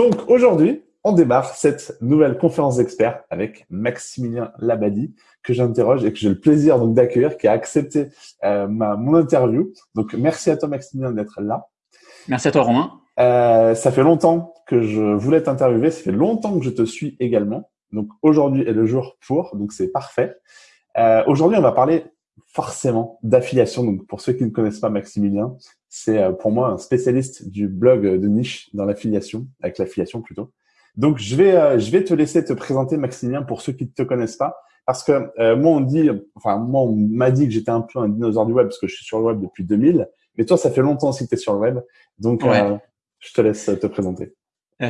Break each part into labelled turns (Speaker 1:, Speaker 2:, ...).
Speaker 1: Donc aujourd'hui, on démarre cette nouvelle conférence d'experts avec Maximilien Labadi que j'interroge et que j'ai le plaisir donc d'accueillir, qui a accepté euh, ma, mon interview. Donc merci à toi Maximilien d'être là.
Speaker 2: Merci à toi Romain.
Speaker 1: Euh, ça fait longtemps que je voulais t'interviewer, ça fait longtemps que je te suis également. Donc aujourd'hui est le jour pour, donc c'est parfait. Euh, aujourd'hui on va parler forcément d'affiliation. Donc pour ceux qui ne connaissent pas Maximilien, c'est euh, pour moi un spécialiste du blog de niche dans l'affiliation, avec l'affiliation plutôt. Donc, je vais, euh, je vais te laisser te présenter, Maximilien, pour ceux qui ne te connaissent pas. Parce que euh, moi, on dit, enfin, moi, on m'a dit que j'étais un peu un dinosaure du web parce que je suis sur le web depuis 2000. Mais toi, ça fait longtemps aussi que tu es sur le web. Donc, euh, je te laisse te présenter.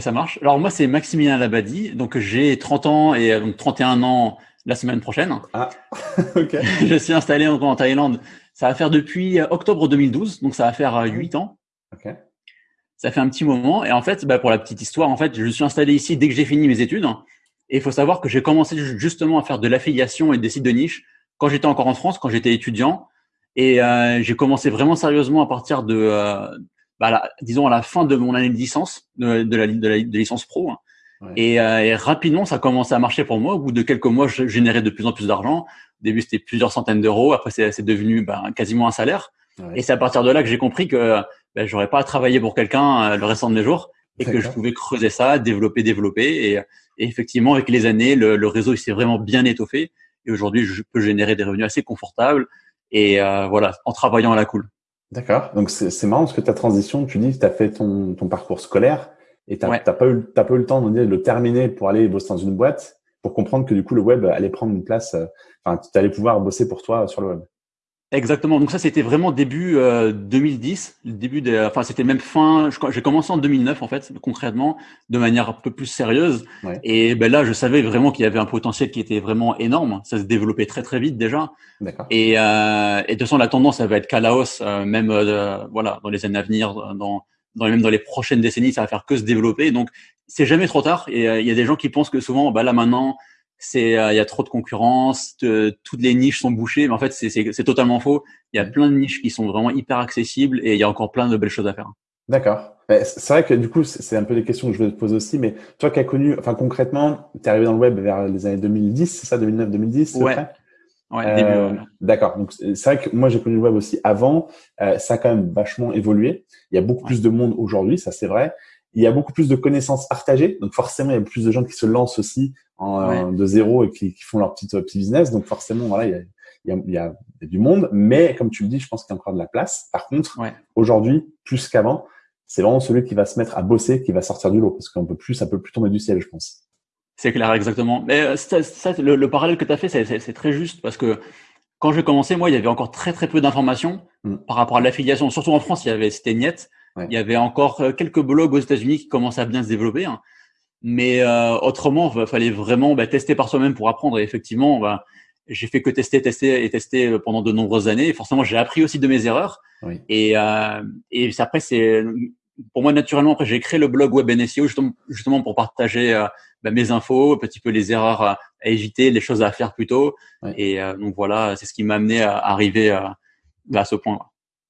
Speaker 2: ça marche. Alors, moi, c'est Maximilien Labadi. Donc, j'ai 30 ans et donc 31 ans la semaine prochaine.
Speaker 1: Ah, ok.
Speaker 2: je suis installé en Thaïlande. Ça va faire depuis octobre 2012. Donc, ça va faire 8 ans. Ok ça fait un petit moment. Et en fait, bah, pour la petite histoire, en fait, je suis installé ici dès que j'ai fini mes études. Et il faut savoir que j'ai commencé justement à faire de l'affiliation et des sites de niche quand j'étais encore en France, quand j'étais étudiant. Et euh, j'ai commencé vraiment sérieusement à partir de, euh, bah, disons, à la fin de mon année de licence, de, de, la, de, la, de licence pro. Et, euh, et, rapidement, ça a commencé à marcher pour moi. Au bout de quelques mois, je générais de plus en plus d'argent. Au début, c'était plusieurs centaines d'euros. Après, c'est devenu bah, quasiment un salaire. Et c'est à partir de là que j'ai compris que ben, j'aurais pas à travailler pour quelqu'un euh, le restant de mes jours et que je pouvais creuser ça, développer, développer. Et, effectivement, avec les années, le, le réseau s'est vraiment bien étoffé. Et aujourd'hui, je peux générer des revenus assez confortables et euh, voilà, en travaillant à la cool.
Speaker 1: D'accord. Donc c'est marrant parce que ta transition, tu dis que tu as fait ton, ton parcours scolaire et tu n'as pas, eu, pas eu le temps de le terminer pour aller bosser dans une boîte pour comprendre que du coup le web allait prendre une place, euh, enfin tu allais pouvoir bosser pour toi sur le web.
Speaker 2: Exactement. Donc ça, c'était vraiment début euh, 2010, début de, enfin c'était même fin. J'ai commencé en 2009 en fait, concrètement, de manière un peu plus sérieuse. Et ben là, je savais vraiment qu'il y avait un potentiel qui était vraiment énorme. Ça se développait très très vite déjà. Et, euh, et de toute façon, la tendance, ça va être qu'à la hausse, euh, même euh, voilà, dans les années à venir, dans, dans même dans les prochaines décennies, ça va faire que se développer. Donc c'est jamais trop tard. Et il y a des gens qui pensent que souvent, bah là maintenant c'est euh, il y a trop de concurrence, toutes les niches sont bouchées, mais en fait c'est totalement faux. Il y a plein de niches qui sont vraiment hyper accessibles et il y a encore plein de belles choses à faire.
Speaker 1: D'accord. C'est vrai que du coup, c'est un peu des questions que je vais te poser aussi, mais toi qui as connu, enfin concrètement, tu es arrivé dans le web vers les années 2010, c'est ça, 2009-2010
Speaker 2: Ouais. Ouais, euh,
Speaker 1: D'accord. Donc c'est vrai que moi j'ai connu le web aussi avant. Euh, ça a quand même vachement évolué. Il y a beaucoup plus de monde aujourd'hui, ça c'est vrai. Il y a beaucoup plus de connaissances partagées, donc forcément il y a plus de gens qui se lancent aussi en, de zéro et qui, qui font leur petit, petit business. Donc forcément, voilà, il y a, il y, a, il y a du monde, mais comme tu le dis, je pense qu'il y a encore de la place. Par contre, aujourd'hui, plus qu'avant, c'est vraiment celui qui va se mettre à bosser, qui va sortir du lot, parce qu'on peut plus, ça peut plus tomber du ciel, je pense.
Speaker 2: C'est clair, exactement. Mais euh, ça, ça, le, le, parallèle que tu as fait, c'est très juste, parce que quand j'ai commencé, moi, il y avait encore très très peu d'informations mm. par rapport à l'affiliation. Surtout en France, il y avait c'était net. Il y avait encore euh, quelques blogs aux États-Unis qui commençaient à bien se développer. Hein. Mais euh, autrement, il fallait vraiment bah, tester par soi-même pour apprendre. Et effectivement, bah, j'ai fait que tester, tester et tester euh, pendant de nombreuses années. Et forcément, j'ai appris aussi de mes erreurs. Et, euh, et après, c'est pour moi naturellement. Après, j'ai créé le blog Web NSEO justement, justement pour partager euh, bah, mes infos, un petit peu les erreurs à, éviter, les choses à faire plus tôt. Et donc voilà, c'est ce qui m'a amené à arriver à, à ce point.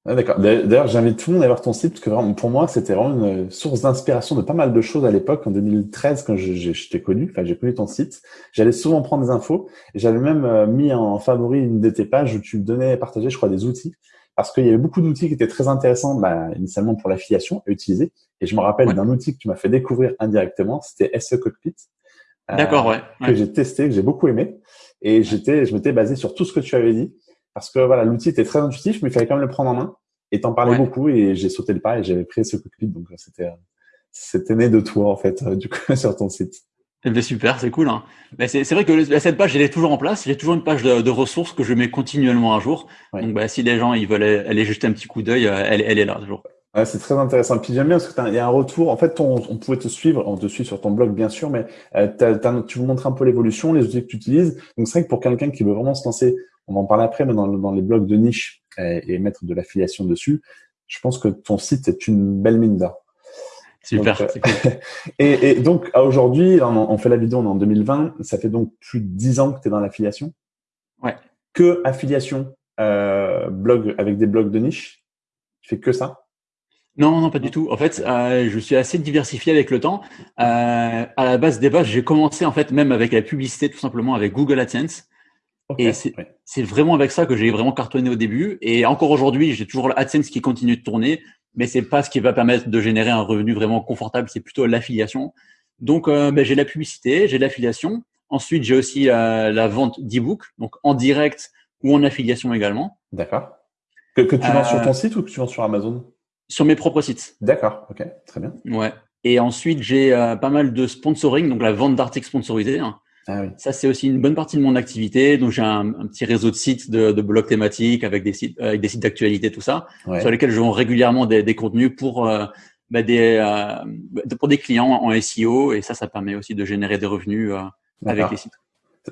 Speaker 1: Ah, D'accord. D'ailleurs, j'invite tout le monde à voir ton site parce que vraiment, pour moi, c'était vraiment une source d'inspiration de pas mal de choses à l'époque, en 2013, quand je, je, t'ai connu. Enfin, j'ai connu ton site. J'allais souvent prendre des infos. J'avais même euh, mis en favori une de tes pages où tu donnais, partager, je crois, des outils parce qu'il y avait beaucoup d'outils qui étaient très intéressants, bah, initialement pour l'affiliation à utiliser. Et je me rappelle d'un outil que tu m'as fait découvrir indirectement, c'était SE Cockpit.
Speaker 2: Euh, D'accord, ouais,
Speaker 1: Que j'ai testé, que j'ai beaucoup aimé. Et j'étais, je m'étais basé sur tout ce que tu avais dit parce que voilà, l'outil était très intuitif, mais il fallait quand même le prendre en main. Et t'en parlais beaucoup et j'ai sauté le pas et j'avais pris ce cockpit. Donc c'était c'était né de toi en fait du coup sur ton site.
Speaker 2: Eh ben, super, c'est cool. Hein. Ben, c'est vrai que cette page, elle est toujours en place. J'ai toujours une page de, de, ressources que je mets continuellement à jour. Donc, bah, si les gens ils veulent aller jeter un petit coup d'œil, euh, elle, elle, est là toujours.
Speaker 1: Ouais, c'est très intéressant. Puis j'aime bien parce qu'il y a un retour. En fait, on, on, pouvait te suivre, on te suit sur ton blog bien sûr, mais euh, tu veux montrer un peu l'évolution, les outils que tu utilises. Donc c'est vrai que pour quelqu'un qui veut vraiment se lancer on va en parler après, mais dans, dans les blogs de niche et, mettre de l'affiliation dessus, je pense que ton site est une belle mine d'or.
Speaker 2: Super.
Speaker 1: Euh, et, et, donc, aujourd'hui, on, fait la vidéo, on est en 2020, ça fait donc plus de 10 ans que tu es dans l'affiliation.
Speaker 2: Ouais.
Speaker 1: Que affiliation, euh, blog avec des blogs de niche? Tu fais que ça?
Speaker 2: Non, non, pas du tout. En fait, je suis assez diversifié avec le temps. à la base des bases, j'ai commencé en fait même avec la publicité, tout simplement avec Google AdSense. Et c'est vraiment avec ça que j'ai vraiment cartonné au début. Et encore aujourd'hui, j'ai toujours l'AdSense qui continue de tourner, mais c'est pas ce qui va permettre de générer un revenu vraiment confortable. C'est plutôt l'affiliation. Donc, euh, ben, j'ai la publicité, j'ai l'affiliation. Ensuite, j'ai aussi la vente d'e-book, donc en direct ou en affiliation également.
Speaker 1: D'accord. Que, que, tu vends sur ton euh, site ou que tu vends sur Amazon?
Speaker 2: Sur mes propres sites.
Speaker 1: D'accord. Ok. Très bien.
Speaker 2: Ouais. Et ensuite, j'ai euh, pas mal de sponsoring, donc la vente d'articles sponsorisés. Hein. Ah Ça, c'est aussi une bonne partie de mon activité. Donc, j'ai un, petit réseau de sites, de, de blogs thématiques avec des sites, avec des sites d'actualité, tout ça, sur lesquels je vends régulièrement des, des contenus pour euh, bah, des euh, pour des clients en SEO. Et ça, ça permet aussi de générer des revenus euh, avec les sites.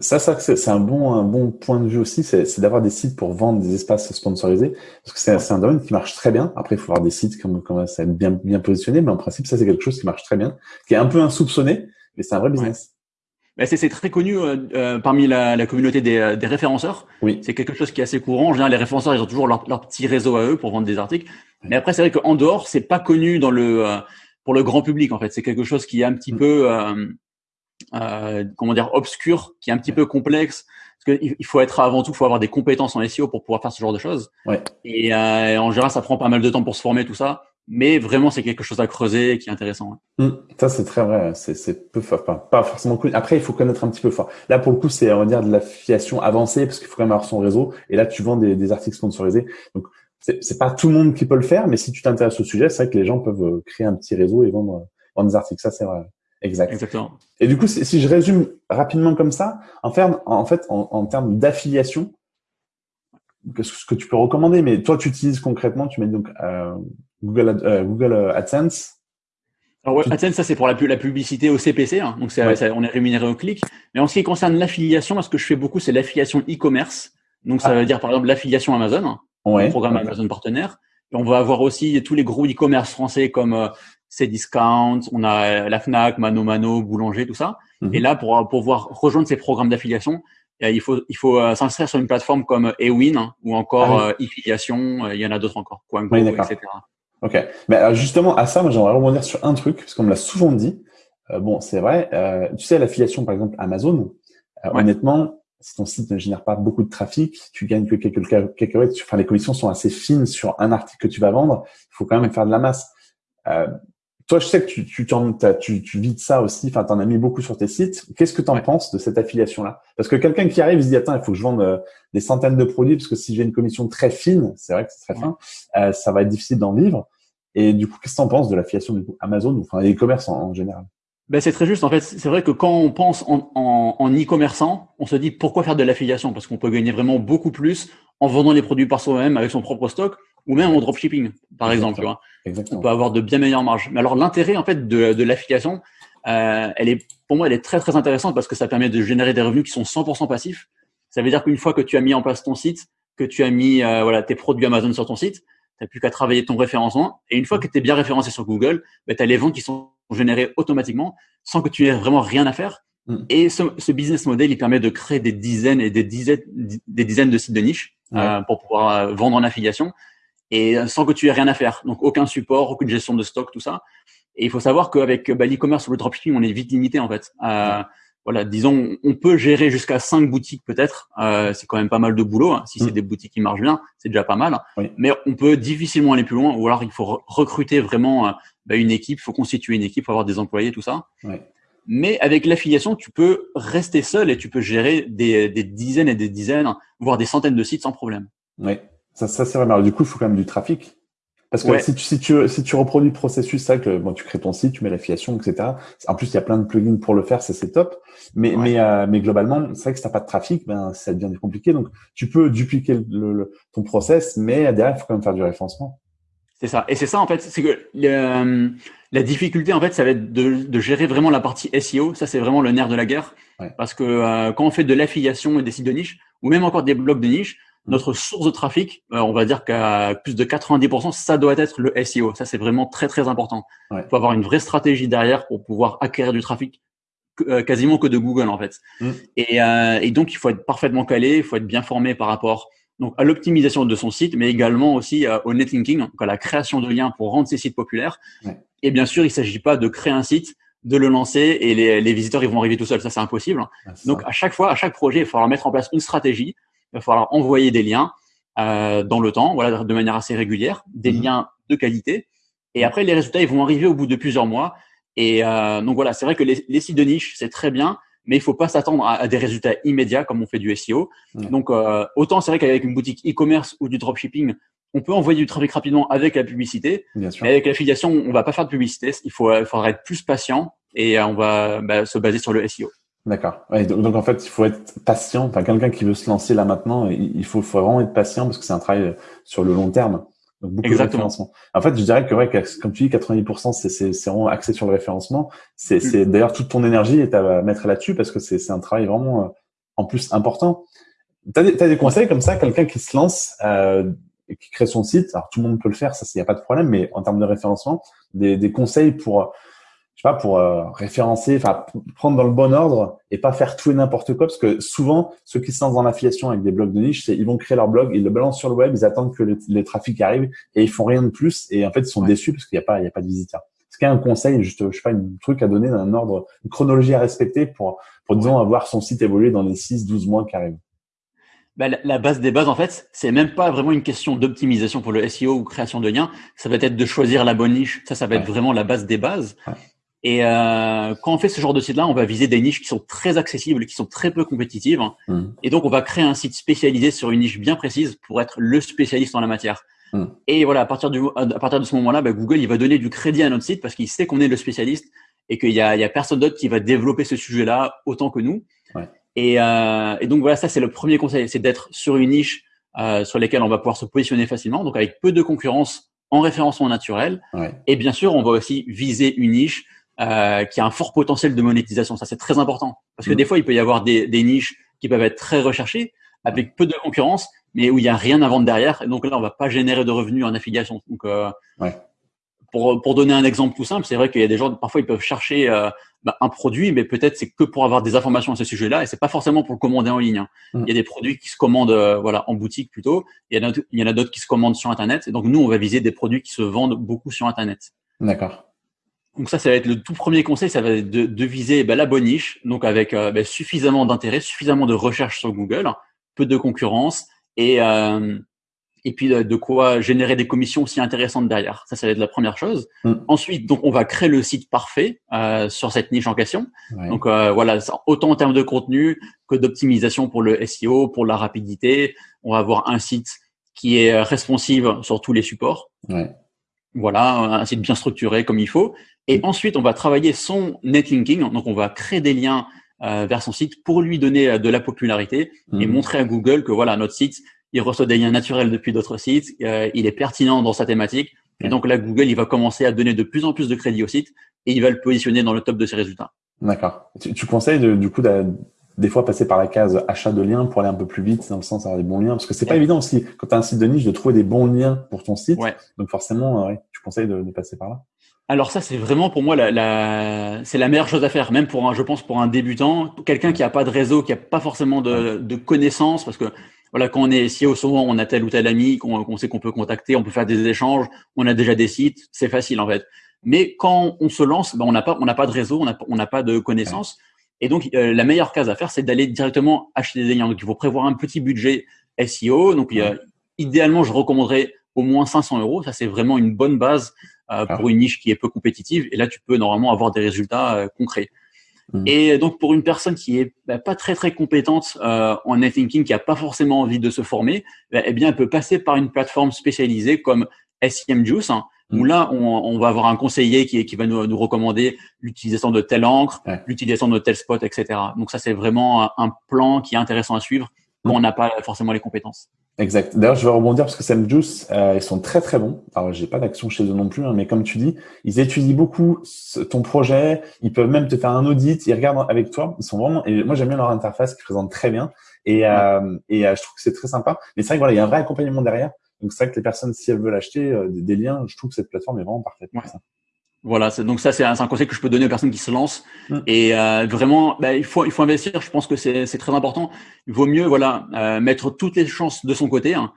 Speaker 1: Ça, ça c'est un bon, un bon point de vue aussi, c'est d'avoir des sites pour vendre des espaces sponsorisés, parce que c'est un domaine qui marche très bien. Après, il faut avoir des sites qui commencent à être bien, bien positionnés, mais en principe, ça c'est quelque chose qui marche très bien, qui est un peu insoupçonné, mais c'est un vrai business.
Speaker 2: C'est très connu euh, euh, parmi la, la, communauté des, euh, des référenceurs.
Speaker 1: Oui.
Speaker 2: C'est quelque chose qui est assez courant. En général, les référenceurs, ils ont toujours leur, leur petit réseau à eux pour vendre des articles. Mais après, c'est vrai qu'en dehors, c'est pas connu dans le pour le grand public. En fait, c'est quelque chose qui est un petit mm. peu euh, comment dire obscur, qui est un petit peu complexe. Parce qu'il faut être avant tout, il faut avoir des compétences en SEO pour pouvoir faire ce genre de choses.
Speaker 1: Ouais.
Speaker 2: Et en général, ça prend pas mal de temps pour se former tout ça mais vraiment c'est quelque chose à creuser et qui est intéressant.
Speaker 1: Mmh. ça c'est très vrai, c'est peu pas, pas forcément cool. Après il faut connaître un petit peu fort. Là pour le coup c'est on va dire de l'affiliation avancée parce qu'il faut quand même avoir son réseau et là tu vends des, des articles sponsorisés. Donc c'est pas tout le monde qui peut le faire, mais si tu t'intéresses au sujet, c'est vrai que les gens peuvent euh, créer un petit réseau et vendre, vendre des articles. Ça c'est vrai. Exact.
Speaker 2: Exactement.
Speaker 1: Et du coup, si je résume rapidement comme ça, en fait, en, fait, en, en termes d'affiliation, ce que tu peux recommander, mais toi, tu utilises concrètement, tu mets donc euh, Google, euh, Google euh, AdSense.
Speaker 2: Alors AdSense, ça c'est pour la, la, publicité au CPC, hein, donc on est rémunéré au clic. Mais en ce qui concerne l'affiliation, ce que je fais beaucoup, c'est l'affiliation e-commerce. Donc ça ah. veut dire par exemple l'affiliation Amazon, hein,
Speaker 1: ouais.
Speaker 2: programme Amazon partenaire. Et on va avoir aussi tous les gros e-commerce français comme Cdiscount, on a la Fnac, Mano Mano, Boulanger, tout ça. Mhm. Et là, pour pouvoir rejoindre ces programmes d'affiliation, il faut, il faut s'inscrire sur une plateforme comme Ewin hein, ou encore ah e-filiation. il y en a d'autres encore, Quango, etc.
Speaker 1: Ok. Mais alors justement, à ça, moi, j'aimerais rebondir sur un truc, parce qu'on me l'a souvent dit. Euh, bon, c'est vrai. Euh, tu sais, l'affiliation, par exemple, Amazon, euh, honnêtement, si ton site ne génère pas beaucoup de trafic, tu gagnes que quelques quelques Enfin, les commissions sont assez fines sur un article que tu vas vendre. Il faut quand même faire de la masse. Toi, je sais que tu, tu, tu, tu vis de ça aussi. Enfin, tu en as mis beaucoup sur tes sites. Qu'est-ce que tu en penses de cette affiliation-là? Parce que quelqu'un qui arrive, il se dit attends, il faut que je vende euh, des centaines de produits parce que si j'ai une commission très fine, c'est vrai que c'est très fin, euh, ça va être difficile d'en vivre. Et du coup, qu'est-ce que tu en penses de l'affiliation du coup Amazon ou enfin les e-commerce en, général?
Speaker 2: Ben, c'est très juste. En fait, c'est vrai que quand on pense en, en, en e-commerçant, on se dit pourquoi faire de l'affiliation? Parce qu'on peut gagner vraiment beaucoup plus en vendant les produits par soi-même avec son propre stock ou même en dropshipping, par exemple. Tu vois. On peut avoir de bien meilleures marges. Mais alors l'intérêt en fait de, de l'affiliation, euh, elle est pour moi elle est très très intéressante parce que ça permet de générer des revenus qui sont 100% passifs. Ça veut dire qu'une fois que tu as mis en place ton site, que tu as mis euh, voilà tes produits Amazon sur ton site, tu n'as plus qu'à travailler ton référencement. Et une fois que tu es bien référencé sur Google, bah, tu as les ventes qui sont générées automatiquement sans que tu aies vraiment rien à faire. Mm. Et ce, ce, business model, il permet de créer des dizaines et des dizaines, des dizaines de sites de niche euh, pour pouvoir euh, vendre en affiliation et sans que tu aies rien à faire. Donc aucun support, aucune gestion de stock, tout ça. Et il faut savoir qu'avec bah, l'e-commerce ou le dropshipping, on est vite limité en fait. Euh, voilà, disons, on peut gérer jusqu'à cinq boutiques peut-être. Euh, c'est quand même pas mal de boulot. Hein. Si c'est mm. des boutiques qui marchent bien, c'est déjà pas mal. Mais on peut difficilement aller plus loin. Ou alors il faut recruter vraiment euh, bah, une équipe, il faut constituer une équipe, faut avoir des employés, tout ça. Mais avec l'affiliation, tu peux rester seul et tu peux gérer des, des, dizaines et des dizaines, voire des centaines de sites sans problème.
Speaker 1: Oui. Ça, ça c'est vrai. du coup, il faut quand même du trafic. Parce que si, tu, si, tu, si tu reproduis le processus, ça que bon, tu crées ton site, tu mets l'affiliation, etc. En plus, il y a plein de plugins pour le faire, ça c'est top. Mais mais euh, mais globalement, c'est vrai que si t'as pas de trafic, ben ça devient compliqué. Donc tu peux dupliquer le, ton process, mais derrière, il faut quand même faire du référencement.
Speaker 2: C'est ça. Et c'est ça en fait, c'est que euh, la difficulté en fait, ça va être de, de gérer vraiment la partie SEO. Ça c'est vraiment le nerf de la guerre. Parce que euh, quand on fait de l'affiliation et des sites de niche, ou même encore des blogs de niche, notre source de trafic, euh, on va dire qu'à plus de 90%, ça doit être le SEO. Ça, c'est vraiment très, très important. Il faut avoir une vraie stratégie derrière pour pouvoir acquérir du trafic euh, quasiment que de Google, en fait. Mm. Et, euh, et, donc, il faut être parfaitement calé, il faut être bien formé par rapport donc à l'optimisation de son site, mais également aussi au netlinking, donc à la création de liens pour rendre ses sites populaires. Et bien sûr, il ne s'agit pas de créer un site, de le lancer et les, les visiteurs ils vont arriver tout seuls. Ça, c'est impossible. donc à chaque fois, à chaque projet, il va falloir mettre en place une stratégie. Il va falloir envoyer des liens euh, dans le temps, voilà, de manière assez régulière, des mhm. liens de qualité. Et après, les résultats, ils vont arriver au bout de plusieurs mois. Et euh, donc voilà, c'est vrai que les, les sites de niche, c'est très bien, mais il faut pas s'attendre à, des résultats immédiats comme on fait du SEO. Donc euh, autant c'est vrai qu'avec une boutique e-commerce ou du dropshipping, on peut envoyer du trafic rapidement avec la publicité, mais avec l'affiliation, on va pas faire de publicité. Il faut, il faudra être plus patient et on va bah, se baser sur le SEO.
Speaker 1: D'accord. donc, en fait, il faut être patient. Enfin, quelqu'un qui veut se lancer là maintenant, il faut, faut vraiment être patient parce que c'est un travail sur le long terme.
Speaker 2: Donc beaucoup Exactement. de référencement.
Speaker 1: En fait, je dirais que ouais, comme tu dis, 90% c'est c'est vraiment axé sur le référencement. C'est mm. c'est d'ailleurs toute ton énergie est à mettre là-dessus parce que c'est c'est un travail vraiment euh, en plus important. T'as des, as des conseils comme ça, quelqu'un qui se lance euh, et qui crée son site? Alors tout le monde peut le faire, ça il y a pas de problème. Mais en termes de référencement, des, des conseils pour je sais pas, pour euh, référencer, enfin prendre dans le bon ordre et pas faire tout et n'importe quoi, parce que souvent ceux qui se lancent dans l'affiliation avec des blogs de niche, c'est ils vont créer leur blog, ils le balancent sur le web, ils attendent que les, trafics arrivent et ils font rien de plus et en fait ils sont déçus parce qu'il n'y a pas il y a pas de visiteurs. Est-ce qu'il y a un conseil, juste je sais pas, un truc à donner, un ordre, une chronologie à respecter pour pour disons avoir son site évoluer dans les 6-12 mois qui arrivent
Speaker 2: bah, la, base des bases, en fait, c'est même pas vraiment une question d'optimisation pour le SEO ou création de liens. Ça va être de choisir la bonne niche. Ça, ça va être vraiment la base des bases. Et euh, quand on fait ce genre de site-là, on va viser des niches qui sont très accessibles, qui sont très peu compétitives. Mmh. Et donc, on va créer un site spécialisé sur une niche bien précise pour être le spécialiste en la matière. Mmh. Et voilà, à partir, du, à partir de ce moment-là, bah, Google, il va donner du crédit à notre site parce qu'il sait qu'on est le spécialiste et qu'il y a, il y a personne d'autre qui va développer ce sujet-là autant que nous. Ouais. Et, euh, et, donc voilà, ça c'est le premier conseil, c'est d'être sur une niche euh, sur laquelle on va pouvoir se positionner facilement, donc avec peu de concurrence en référencement naturel. Ouais. Et bien sûr, on va aussi viser une niche euh, qui a un fort potentiel de monétisation. Ça, c'est très important. Parce que mm. des fois, il peut y avoir des, des, niches qui peuvent être très recherchées, avec peu de concurrence, mais où il n'y a rien à vendre derrière. Et donc là, on va pas générer de revenus en affiliation. Donc, euh, ouais. pour, pour donner un exemple tout simple, c'est vrai qu'il y a des gens, parfois, ils peuvent chercher euh, bah, un produit, mais peut-être c'est que pour avoir des informations à ce sujet-là, et c'est pas forcément pour le commander en ligne. Hein. Mm. Il y a des produits qui se commandent euh, voilà en boutique plutôt. Il y en a d'autres qui se commandent sur Internet. Et donc nous, on va viser des produits qui se vendent beaucoup sur Internet.
Speaker 1: D'accord.
Speaker 2: Donc ça, ça va être le tout premier conseil, ça va être de, viser bah, la bonne niche, donc avec euh, bah, suffisamment d'intérêt, suffisamment de recherche sur Google, peu de concurrence et euh, et puis de, quoi générer des commissions aussi intéressantes derrière. Ça, ça va être la première chose. Mm. Ensuite, donc on va créer le site parfait euh, sur cette niche en question. Donc voilà, autant en termes de contenu que d'optimisation pour le SEO, pour la rapidité. On va avoir un site qui est responsive sur tous les supports. Ouais. Voilà, un site bien structuré comme il faut. Et ensuite, on va travailler son netlinking. Donc, on va créer des liens euh, vers son site pour lui donner euh, de la popularité et mhm. montrer à Google que voilà, notre site, il reçoit des liens naturels depuis d'autres sites, euh, il est pertinent dans sa thématique. Et donc là, Google, il va commencer à donner de plus en plus de crédit au site et il va le positionner dans le top de ses résultats.
Speaker 1: D'accord. Tu, tu, conseilles de, du coup des fois passer par la case achat de liens pour aller un peu plus vite dans le sens d'avoir des bons liens parce que c'est pas évident aussi quand tu as un site de niche de trouver des bons liens pour ton site. Ouais. Donc forcément, ouais, tu conseilles de, de passer par là.
Speaker 2: Alors ça, c'est vraiment pour moi la, la c'est la meilleure chose à faire, même pour un, je pense, pour un débutant, quelqu'un qui a pas de réseau, qui a pas forcément de, de connaissances, parce que voilà, quand on est SEO, souvent on a tel ou tel ami qu'on sait qu'on peut contacter, on peut faire des échanges, on a déjà des sites, c'est facile en fait. Mais quand on se lance, ben on n'a pas, on n'a pas de réseau, on n'a on n'a pas de connaissances, et donc euh, la meilleure case à faire, c'est d'aller directement acheter des liens. Donc il faut prévoir un petit budget SEO. Donc idéalement, je recommanderais au moins 500 euros. Ça c'est vraiment une bonne base euh, ah. pour une niche qui est peu compétitive. Et là, tu peux normalement avoir des résultats euh, concrets. Hmm. Et donc pour une personne qui est bah, pas très très compétente euh, en netlinking, qui a pas forcément envie de se former, bah, eh bien elle peut passer par une plateforme spécialisée comme SEM Juice, hein, où là on, on, va avoir un conseiller qui, qui va nous, nous recommander l'utilisation de telle encre, l'utilisation de tel spot, etc. Donc ça c'est vraiment un plan qui est intéressant à suivre quand on n'a pas forcément les compétences.
Speaker 1: Exact. D'ailleurs, je vais rebondir parce que Sam Juice, euh, ils sont très très bons. Alors, j'ai pas d'action chez eux non plus, hein, mais comme tu dis, ils étudient beaucoup ton projet. Ils peuvent même te faire un audit. Ils regardent avec toi. Ils sont vraiment. Et moi, j'aime bien leur interface qui présente très bien. Et, euh, et euh, je trouve que c'est très sympa. Mais c'est vrai que voilà, il y a un vrai accompagnement derrière. Donc c'est vrai que les personnes, si elles veulent acheter des, liens, je trouve que cette plateforme est vraiment parfaite pour ça.
Speaker 2: Voilà, donc ça c'est un, conseil que je peux donner aux personnes qui se lancent. Mm. Et euh, vraiment, bah, il faut il faut investir. Je pense que c'est très important. Il vaut mieux voilà euh, mettre toutes les chances de son côté. Hein,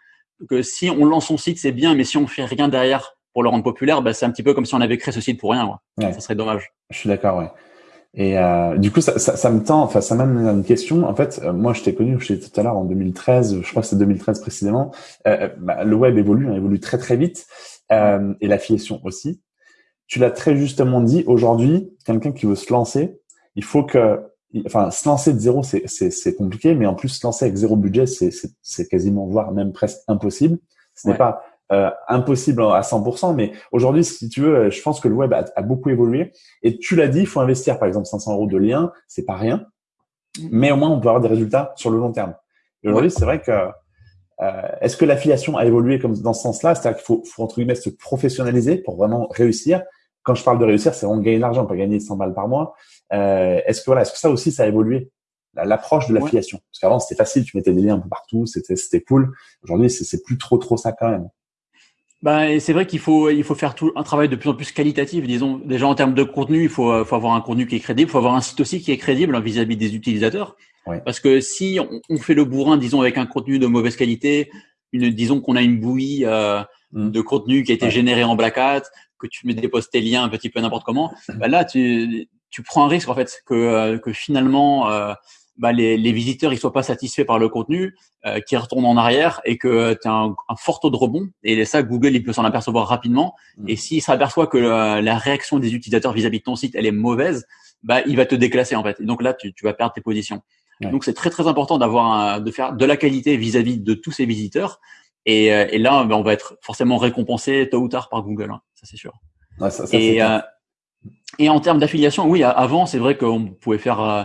Speaker 2: que si on lance son site, c'est bien, mais si on fait rien derrière pour le rendre populaire, bah, c'est un petit peu comme si on avait créé ce site pour rien. Ça serait dommage.
Speaker 1: Je suis d'accord, ouais. Et euh, du coup, ça, ça, ça, me tend, enfin, ça m'amène à une question. En fait, euh, moi, je t'ai connu, je t'ai tout à l'heure en 2013, je crois que c'est 2013 précisément. Euh, bah, le web évolue, hein, évolue très très vite, euh, et l'affiliation aussi. Tu l'as très justement dit. Aujourd'hui, quelqu'un qui veut se lancer, il faut que, enfin, se lancer de zéro, c'est c'est compliqué, mais en plus se lancer avec zéro budget, c'est quasiment voire même presque impossible. Ce n'est pas euh, impossible à 100%, mais aujourd'hui, si tu veux, je pense que le web a, beaucoup évolué. Et tu l'as dit, il faut investir, par exemple, 500 euros de lien, c'est pas rien, mm. mais au moins on peut avoir des résultats sur le long terme. Et aujourd'hui, c'est vrai que euh, est-ce que l'affiliation a évolué comme dans ce sens-là? C'est-à-dire qu'il faut, faut entre guillemets se professionnaliser pour vraiment réussir. Quand je parle de réussir, c'est vraiment gagner de l'argent, pas gagner 100 balles par mois. Euh, est-ce que voilà, est-ce que ça aussi ça a évolué? L'approche de l'affiliation Parce qu'avant c'était facile, tu mettais des liens un peu partout, c'était c'était cool. Aujourd'hui, c'est plus trop trop ça quand même.
Speaker 2: Ben, c'est vrai qu'il faut, il faut faire tout un travail de plus en plus qualitatif. Disons, déjà en termes de contenu, il faut, faut avoir un contenu qui est crédible, il faut avoir un site aussi qui est crédible vis-à-vis des utilisateurs. Parce que si on, fait le bourrin, disons, avec un contenu de mauvaise qualité, une, disons qu'on a une bouillie euh, mm. de contenu qui a été généré en Black Hat, que tu mets des posts tes liens un petit peu n'importe comment, ben là, tu, tu prends un risque en fait que, euh, que finalement euh, bah, les, les, visiteurs ils soient pas satisfaits par le contenu, euh, qu'ils retournent en arrière et que tu as un, un, fort taux de rebond. Et ça, Google il peut s'en apercevoir rapidement. Mm. Et s'il s'aperçoit que la, réaction des utilisateurs vis-à-vis de ton site elle est mauvaise, bah il va te déclasser en fait. Et donc là, tu, tu vas perdre tes positions. Donc c'est très très important d'avoir de faire de la qualité vis-à-vis de tous ces visiteurs. Et, euh, et là, bah, on va être forcément récompensé tôt ou tard par Google, hein, ça c'est sûr.
Speaker 1: ça, ça, et, euh,
Speaker 2: et en termes d'affiliation, oui, avant c'est vrai qu'on pouvait faire euh,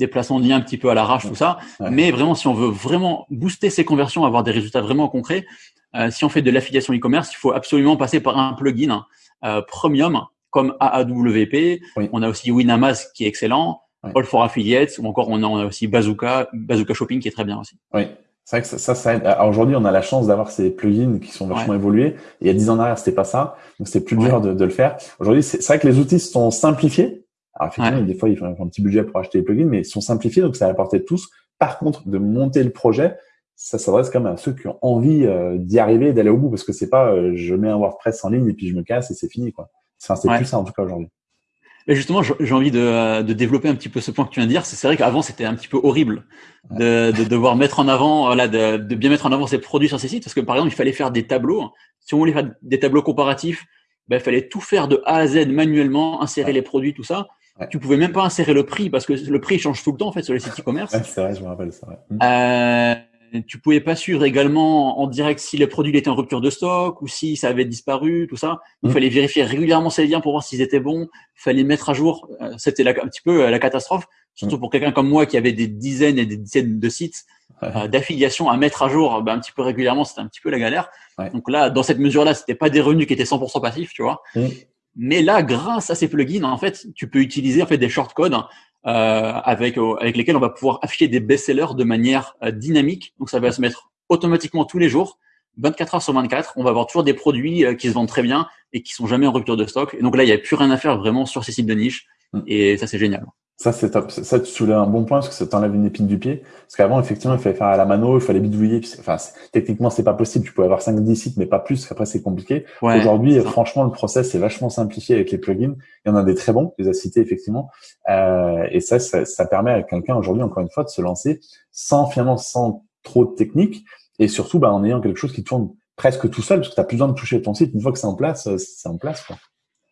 Speaker 2: des placements de liens un petit peu à l'arrache, tout ça. Mais vraiment, si on veut vraiment booster ces conversions, avoir des résultats vraiment concrets, euh, si on fait de l'affiliation e-commerce, il faut absolument passer par un plugin euh, premium comme AAWP. On a aussi Winamaz qui est excellent, All for Affiliates, ou encore on a, aussi Bazooka, Bazooka Shopping qui est très bien aussi.
Speaker 1: Oui. C'est vrai que ça, ça, aide. Aujourd'hui, on a la chance d'avoir ces plugins qui sont vachement évolués. Il y a dix ans en arrière, c'était pas ça. Donc, c'était plus dur de, de, le faire. Aujourd'hui, c'est vrai que les outils sont simplifiés. Alors effectivement, des fois, il faut un petit budget pour acheter les plugins, mais ils sont simplifiés, donc ça va apporter tous. Par contre, de monter le projet, ça s'adresse quand même à ceux qui ont envie euh, d'y arriver, d'aller au bout, parce que c'est pas euh, je mets un WordPress en ligne et puis je me casse et c'est fini quoi. Enfin, c'est plus ça en tout cas aujourd'hui.
Speaker 2: Mais justement, j'ai envie de, de, développer un petit peu ce point que tu viens de dire. C'est vrai qu'avant, c'était un petit peu horrible de, de, devoir mettre en avant, voilà, de, de, bien mettre en avant ses produits sur ces sites, parce que par exemple, il fallait faire des tableaux. Si on voulait faire des tableaux comparatifs, ben, il fallait tout faire de A à Z manuellement, insérer les produits, tout ça. Tu pouvais même pas insérer le prix parce que le prix change tout le temps en fait sur les sites e-commerce.
Speaker 1: c'est vrai, je me rappelle ça.
Speaker 2: Euh, tu pouvais pas suivre également en direct si le produit était en rupture de stock ou si ça avait disparu, tout ça. Il mm. fallait vérifier régulièrement ces liens pour voir s'ils étaient bons. Il fallait mettre à jour. Euh, c'était un petit peu euh, la catastrophe, surtout mm. pour quelqu'un comme moi qui avait des dizaines et des dizaines de sites euh, d'affiliation à mettre à jour ben, un petit peu régulièrement. C'était un petit peu la galère. Donc là, dans cette mesure-là, c'était pas des revenus qui étaient 100% passifs, tu vois. Mm. Mais là, grâce à ces plugins, en fait, tu peux utiliser en fait des shortcodes euh, avec avec lesquels on va pouvoir afficher des best-sellers de manière euh, dynamique. Donc ça va se mettre automatiquement tous les jours, 24 heures sur 24. On va avoir toujours des produits euh, qui se vendent très bien et qui sont jamais en rupture de stock. Et donc là, il n'y a plus rien à faire vraiment sur ces sites de niche. Mm. Et ça, c'est génial.
Speaker 1: Ça, c'est top. Ça, tu soulèves un bon point parce que ça t'enlève une épine du pied. Parce qu'avant, effectivement, il fallait faire à la mano, il fallait bidouiller. Enfin, techniquement, c'est pas possible. Tu pouvais avoir 5 10 sites, mais pas plus. Après, c'est compliqué. Aujourd'hui, franchement, le process est vachement simplifié avec les plugins. Il y en a des très bons, tu les as cités, effectivement. Euh, et ça, ça, ça, permet à quelqu'un aujourd'hui, encore une fois, de se lancer sans, finalement, sans trop de technique. Et surtout, bah, en ayant quelque chose qui tourne presque tout seul parce que tu plus besoin de toucher ton site. Une fois que c'est en place, euh, c'est en place, quoi.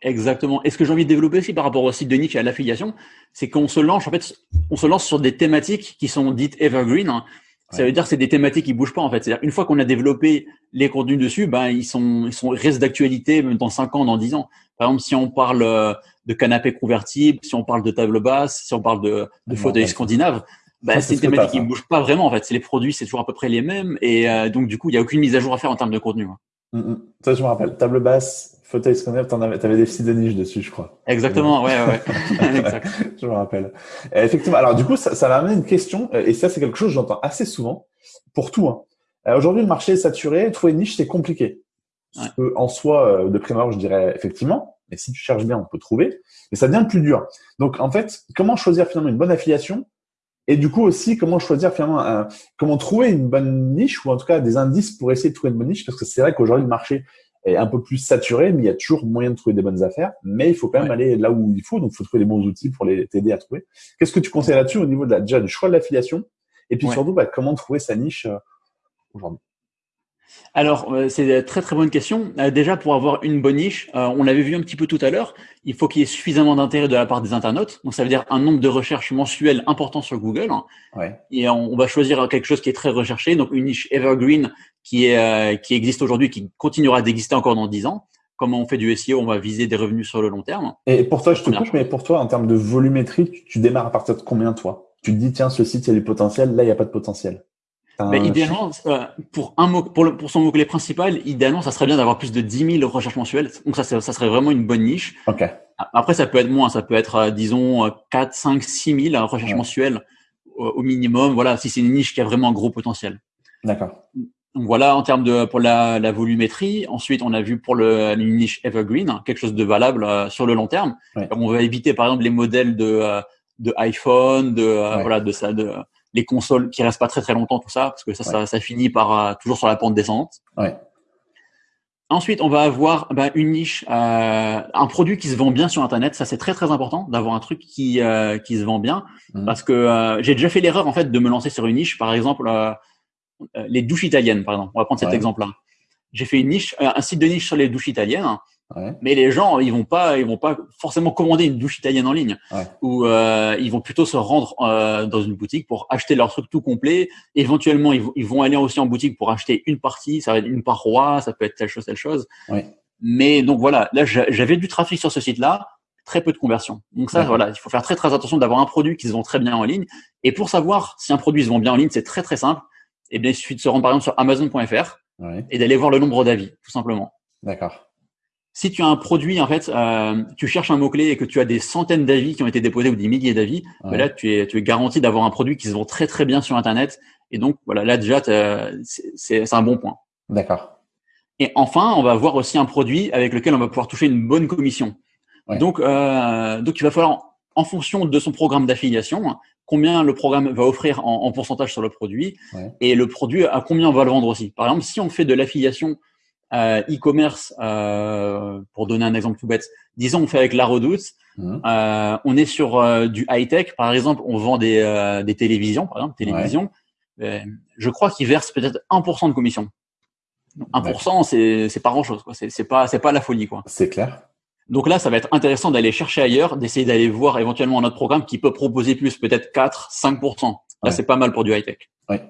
Speaker 2: Exactement. Et ce que j'ai envie de développer aussi par rapport au site de niche et à l'affiliation, c'est qu'on se lance, en fait, on se lance sur des thématiques qui sont dites evergreen. Hein. Ça veut dire que c'est des thématiques qui bougent pas, en fait. C'est-à-dire, une fois qu'on a développé les contenus dessus, ben, ils sont, ils sont, restent d'actualité même dans 5 ans, dans 10 ans. Par exemple, si on parle euh, de canapé convertible, si on parle de table basse, si on parle de, de fauteuil scandinave, ben, c'est des thématiques qui ne bougent pas vraiment, en fait. C'est les produits, c'est toujours à peu près les mêmes. Et euh, donc, du coup, il n'y a aucune mise à jour à faire en termes de contenu. Hein.
Speaker 1: Mm, mm. Ça, je me rappelle. Table basse, fauteuil scandinave, t'en avais, t'avais des sites de niche dessus, je crois.
Speaker 2: Exactement, ouais, ouais.
Speaker 1: je me rappelle. Euh, effectivement. Alors, du coup, ça, ça m'a amené une question, euh, et ça, c'est quelque chose que j'entends assez souvent pour tout. Hein. Euh, aujourd'hui, le marché est saturé, trouver une niche, c'est compliqué. En soi, de prime abord, je dirais effectivement, Mais si tu cherches bien, on peut trouver. Mais ça devient plus dur. Donc, en fait, comment choisir finalement une bonne affiliation et du coup aussi, comment choisir finalement, comment trouver une bonne niche ou en tout cas des indices pour essayer de trouver une bonne niche parce que c'est vrai qu'aujourd'hui le marché est un peu plus saturé, mais il y a toujours moyen de trouver des bonnes affaires. Mais il faut quand même aller là où il faut, donc il faut trouver les bons outils pour les t'aider à trouver. Qu'est-ce que tu conseilles là-dessus au niveau de la, déjà du choix de l'affiliation? Et puis surtout bah, comment trouver sa niche euh, aujourd'hui?
Speaker 2: Alors, euh, c'est une très très bonne question. Euh, déjà, pour avoir une bonne niche, euh, on l'avait vu un petit peu tout à l'heure, il faut qu'il y ait suffisamment d'intérêt de la part des internautes. Donc, ça veut dire un nombre de recherches mensuelles important sur Google. Ouais. Et on, va choisir quelque chose qui est très recherché, donc une niche evergreen qui, est, qui existe aujourd'hui, qui continuera d'exister encore dans 10 ans. Comme on fait du SEO, on va viser des revenus sur le long terme.
Speaker 1: Et pour toi, je te coupe, mais pour toi, en termes de volumétrie, tu, tu démarres à partir de combien, toi? Tu te dis, tiens, ce site, il y a du potentiel, là, il n'y a pas de potentiel.
Speaker 2: Mais idéalement, euh, pour un mot, pour, le, pour son mot-clé principal, idéalement, ça serait bien d'avoir plus de 10 000 recherches mensuelles. Donc ça, ça serait vraiment une bonne niche.
Speaker 1: Okay.
Speaker 2: Après, ça peut être moins. Ça peut être, euh, disons, 4, 5, 6 000 recherches mensuelles au, minimum. Voilà, si c'est une niche qui a vraiment un gros potentiel.
Speaker 1: D'accord.
Speaker 2: Donc voilà, en termes de pour la, la volumétrie. Ensuite, on a vu pour le une niche evergreen, quelque chose de valable euh, sur le long terme. On va éviter, par exemple, les modèles de de iPhone, de voilà, de ça, de les consoles qui restent pas très très longtemps, tout ça, parce que ça, ça, finit par euh, toujours sur la pente descendante.
Speaker 1: Ouais.
Speaker 2: Ensuite, on va avoir bah, une niche, euh, un produit qui se vend bien sur Internet. Ça, c'est très très important d'avoir un truc qui euh, qui se vend bien, mmh. parce que j'ai déjà fait l'erreur en fait de me lancer sur une niche. Par exemple, les douches italiennes, par exemple. On va prendre cet exemple-là. J'ai fait une niche, un site de niche sur les douches italiennes. Mais les gens, ils vont pas, ils vont pas forcément commander une douche italienne en ligne, ou euh, ils vont plutôt se rendre euh, dans une boutique pour acheter leur truc tout complet. Éventuellement, ils, vont aller aussi en boutique pour acheter une partie, ça va être une paroi, ça peut être telle chose, telle chose. Mais donc voilà, là j'avais du trafic sur ce site-là, très peu de conversion. Donc ça, voilà, il faut faire très très attention d'avoir un produit qui se vend très bien en ligne. Et pour savoir si un produit se vend bien en ligne, c'est très très simple. Et eh bien, il suffit de se rendre par exemple sur Amazon.fr et d'aller voir le nombre d'avis, tout simplement.
Speaker 1: D'accord
Speaker 2: si tu as un produit, en fait, euh, tu cherches un mot-clé et que tu as des centaines d'avis qui ont été déposés ou des milliers d'avis, ben là, tu es, tu es garanti d'avoir un produit qui se vend très, très bien sur Internet. Et donc, voilà, là, déjà, c'est un bon point.
Speaker 1: D'accord.
Speaker 2: Et enfin, on va voir aussi un produit avec lequel on va pouvoir toucher une bonne commission. Donc, euh, donc, il va falloir, en fonction de son programme d'affiliation, combien le programme va offrir en, en pourcentage sur le produit et le produit à combien on va le vendre aussi. Par exemple, si on fait de l'affiliation e-commerce, euh, pour donner un exemple tout bête, disons on fait avec la Redoute, mmh. euh, on est sur euh, du high tech, par exemple, on vend des, euh, des télévisions, par exemple, télévision. je crois qu'ils versent peut-être 1% de commission. 1%, c'est c'est pas grand chose, quoi. C'est pas c'est pas la folie, quoi.
Speaker 1: C'est clair.
Speaker 2: Donc là, ça va être intéressant d'aller chercher ailleurs, d'essayer d'aller voir éventuellement notre programme qui peut proposer plus, peut-être 4, 5%. Là, c'est pas mal pour du high tech.
Speaker 1: Ouais.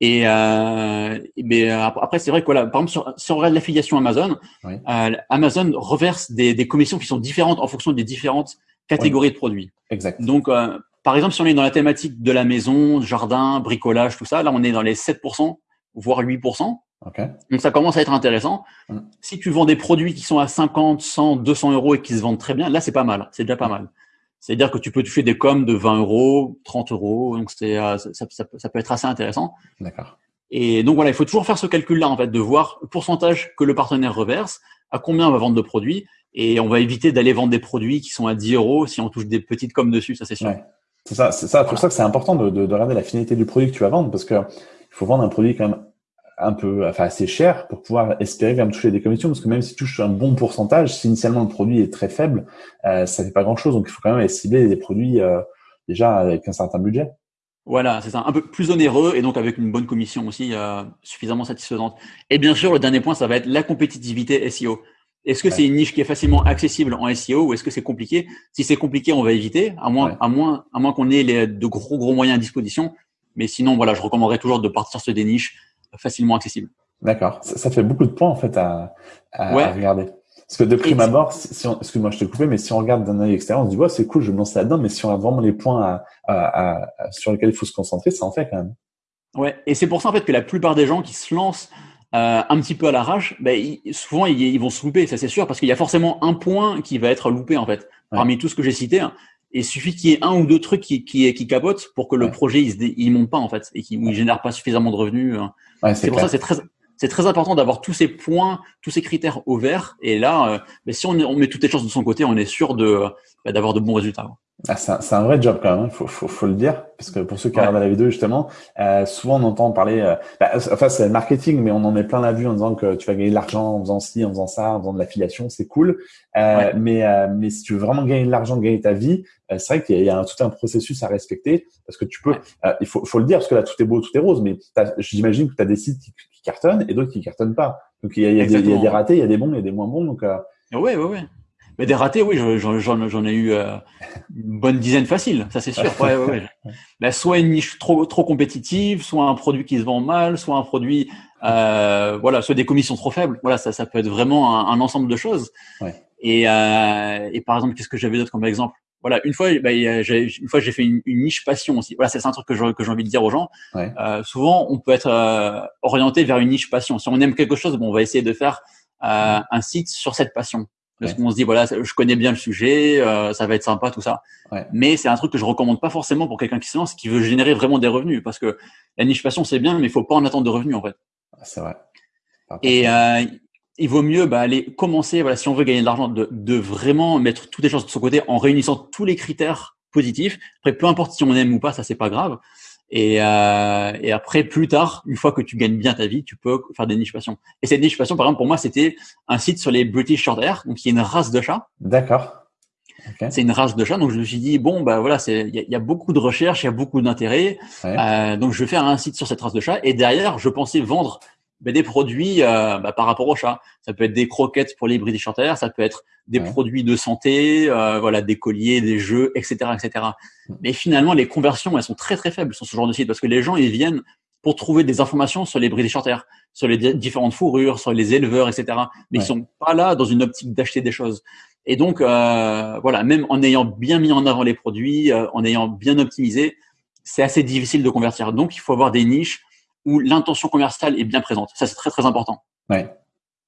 Speaker 2: Et euh, mais euh, après, c'est vrai que voilà, par exemple, sur, si on regarde l'affiliation Amazon, euh, Amazon reverse des, des, commissions qui sont différentes en fonction des différentes catégories de produits.
Speaker 1: Exact.
Speaker 2: Donc, euh, par exemple, si on est dans la thématique de la maison, jardin, bricolage, tout ça, là, on est dans les 7%, voire 8%.
Speaker 1: Okay.
Speaker 2: Donc, ça commence à être intéressant. Mm. Si tu vends des produits qui sont à 50, 100, 200 euros et qui se vendent très bien, là, c'est pas mal. C'est déjà pas mal. C'est-à-dire que tu peux toucher des coms de 20 euros, 30 euros, donc c'est euh, ça, ça, ça, peut être assez intéressant.
Speaker 1: D'accord.
Speaker 2: Et donc voilà, il faut toujours faire ce calcul-là en fait, de voir le pourcentage que le partenaire reverse, à combien on va vendre de produits, et on va éviter d'aller vendre des produits qui sont à 10 euros si on touche des petites coms dessus, ça c'est sûr.
Speaker 1: Ouais. C'est ça, c'est ça. Pour ça que c'est important de, de, de, regarder la finalité du produit que tu vas vendre, parce que il faut vendre un produit quand même un peu, enfin assez cher pour pouvoir espérer même toucher des commissions, parce que même si tu touches un bon pourcentage, si initialement le produit est très faible, euh, ça fait pas grand chose. Donc il faut quand même cibler des produits euh, déjà avec un certain budget.
Speaker 2: Voilà, c'est ça, un peu plus onéreux et donc avec une bonne commission aussi euh, suffisamment satisfaisante. Et bien sûr, le dernier point, ça va être la compétitivité SEO. Est-ce que c'est une niche qui est facilement accessible en SEO ou est-ce que c'est compliqué? Si c'est compliqué, on va éviter, à moins, à moins, à moins qu'on ait les, de gros gros moyens à disposition. Mais sinon, voilà, je recommanderais toujours de partir sur des niches facilement accessible.
Speaker 1: D'accord. Ça, fait beaucoup de points en fait à, à, regarder. Parce que de prime abord, si, on, excuse-moi, je t'ai coupé, mais si on regarde d'un œil extérieur, on se dit ouais, c'est cool, je me lance là-dedans, mais si on regarde vraiment les points à, sur lesquels il faut se concentrer, ça en fait quand même.
Speaker 2: Ouais, et c'est pour ça en fait que la plupart des gens qui se lancent euh, un petit peu à l'arrache, ben, souvent ils, vont se louper, ça c'est sûr, parce qu'il y a forcément un point qui va être loupé en fait. Parmi tout ce que j'ai cité, hein. Il suffit qu'il y ait un ou deux trucs qui, qui, qui capotent pour que le projet il, se il monte pas en fait et qu'il ne génère pas suffisamment de revenus. Hein c'est pour ça c'est très c'est très important d'avoir tous ces points, tous ces critères au vert. Et là, euh, mais si on, on, met toutes les chances de son côté, on est sûr de bah, d'avoir de bons résultats.
Speaker 1: Ah, c'est un, vrai job quand même, hein. faut, faut, faut, le dire, parce que pour ceux qui regardent la vidéo justement, euh, souvent on entend parler, euh, bah, enfin c'est le marketing, mais on en met plein la vue en disant que tu vas gagner de l'argent en faisant ci, en faisant ça, en faisant de l'affiliation, c'est cool. Euh, mais euh, mais si tu veux vraiment gagner de l'argent, gagner ta vie, euh, c'est vrai qu'il y a, tout un processus à respecter, parce que tu peux, il faut, faut le dire, parce que là tout est beau, tout est rose, mais j'imagine que tu as des sites qui, cartonnent et d'autres qui cartonnent pas. Donc il y a, il y a, des, il y a des ratés, il y a des bons, il y a des moins bons. Donc
Speaker 2: oui, oui, oui. Mais des ratés, oui, j'en ai eu euh, une bonne dizaine facile, ça c'est sûr. Ouais, ouais, ouais. soit une niche trop trop compétitive, soit un produit qui se vend mal, soit un produit, euh, voilà, soit des commissions trop faibles. Voilà, ça, ça peut être vraiment un, un ensemble de choses. Ouais. Et, euh, et par exemple, qu'est-ce que j'avais d'autre comme exemple? Voilà, une fois, bah, une fois j'ai fait une, une, niche passion aussi. Voilà, c'est un truc que j'ai que j'ai envie de dire aux gens. Ouais. Euh, souvent, on peut être euh, orienté vers une niche passion. Si on aime quelque chose, bon, on va essayer de faire euh, un site sur cette passion. Parce qu'on se dit, voilà, je connais bien le sujet, euh, ça va être sympa, tout ça. Ouais. Mais c'est un truc que je recommande pas forcément pour quelqu'un qui se lance, qui veut générer vraiment des revenus. Parce que la niche passion, c'est bien, mais il faut pas en attendre de revenus, en fait.
Speaker 1: C'est vrai.
Speaker 2: Et euh, il vaut mieux bah, aller commencer, voilà, si on veut gagner de l'argent, de, de, vraiment mettre toutes les choses de son côté en réunissant tous les critères positifs. Après, peu importe si on aime ou pas, ça c'est pas grave. Et, euh, et, après, plus tard, une fois que tu gagnes bien ta vie, tu peux faire des niches passion. Et cette niche passion, par exemple, pour moi, c'était un site sur les British Shorthair, donc qui est une race de chat.
Speaker 1: D'accord.
Speaker 2: Okay. C'est une race de chat, donc je me suis dit bon bah voilà, il y, y, a beaucoup de recherches, il y a beaucoup d'intérêt, ouais. euh, donc je vais faire un site sur cette race de chat. Et derrière, je pensais vendre ben, des produits euh, bah, par rapport au chat. Ça peut être des croquettes pour les British Shorthair, ça peut être des ouais. produits de santé, euh, voilà, des colliers, des jeux, etc., etc. Mais finalement, les conversions, elles sont très très faibles sur ce genre de site parce que les gens ils viennent pour trouver des informations sur les British Shorthair, sur les différentes fourrures, sur les éleveurs, etc. Mais ouais. ils sont pas là dans une optique d'acheter des choses. Et donc euh, voilà, même en ayant bien mis en avant les produits, euh, en ayant bien optimisé, c'est assez difficile de convertir. Donc il faut avoir des niches où l'intention commerciale est bien présente. Ça, c'est très, très important.
Speaker 1: Ouais.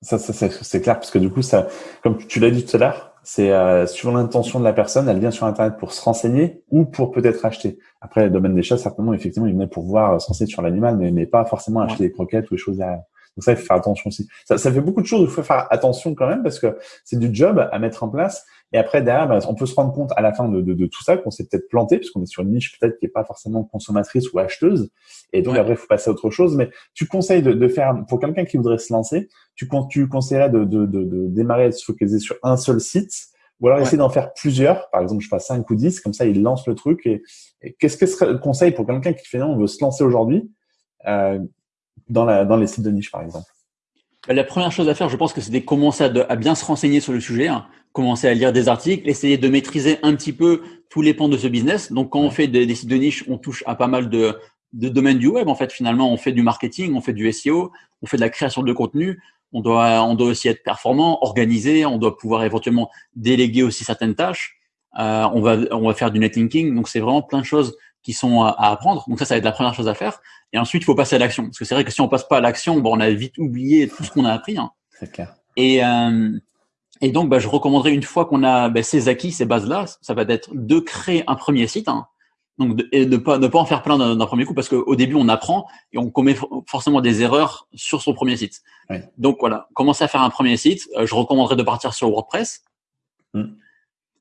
Speaker 1: Ça, ça c'est clair parce que du coup, ça, comme tu l'as dit tout à l'heure, c'est euh, suivant l'intention de la personne, elle vient sur Internet pour se renseigner ou pour peut-être acheter. Après, le domaine des chats, certainement, effectivement, il venait pour voir euh, se renseigner sur l'animal, mais, mais pas forcément acheter ouais. des croquettes ou des choses derrière. Donc ça, il faut faire attention aussi. Ça, ça fait beaucoup de choses, il faut faire attention quand même parce que c'est du job à mettre en place. Et après, derrière, bah, on peut se rendre compte à la fin de, de, de tout ça qu'on s'est peut-être planté, puisqu'on est sur une niche peut-être qui est pas forcément consommatrice ou acheteuse. Et donc, ouais. après, il faut passer à autre chose. Mais tu conseilles de, de faire, pour quelqu'un qui voudrait se lancer, tu, tu conseillerais de, de, de, de démarrer, de se focaliser sur un seul site, ou alors ouais. essayer d'en faire plusieurs, par exemple, je sais pas, 5 ou 10, comme ça, il lance le truc. Et, et qu'est-ce que serait le conseil pour quelqu'un qui finalement veut se lancer aujourd'hui euh, dans, la, dans les sites de niche, par exemple?
Speaker 2: Bah, la première chose à faire, je pense que c'est de commencer à, de, à, bien se renseigner sur le sujet, hein, commencer à lire des articles, essayer de maîtriser un petit peu tous les pans de ce business. Donc, quand on fait des, des sites de niche, on touche à pas mal de, de, domaines du web. En fait, finalement, on fait du marketing, on fait du SEO, on fait de la création de contenu. On doit, on doit aussi être performant, organisé. On doit pouvoir éventuellement déléguer aussi certaines tâches. Euh, on va, on va faire du netlinking. Donc, c'est vraiment plein de choses qui sont à, à, apprendre. Donc ça, ça va être la première chose à faire. Et ensuite, il faut passer à l'action. Parce que c'est vrai que si on passe pas à l'action, bon, on a vite oublié tout ce qu'on a appris. Hein.
Speaker 1: C'est clair.
Speaker 2: Et, euh, et donc, bah, je recommanderais une fois qu'on a bah, ces acquis, ces bases-là, ça va être de créer un premier site. Hein. Donc, de, et ne pas, ne pas en faire plein d'un premier coup parce qu'au début, on apprend et on commet forcément des erreurs sur son premier site. Donc, voilà, commencer à faire un premier site. Euh, je recommanderais de partir sur WordPress. Mm.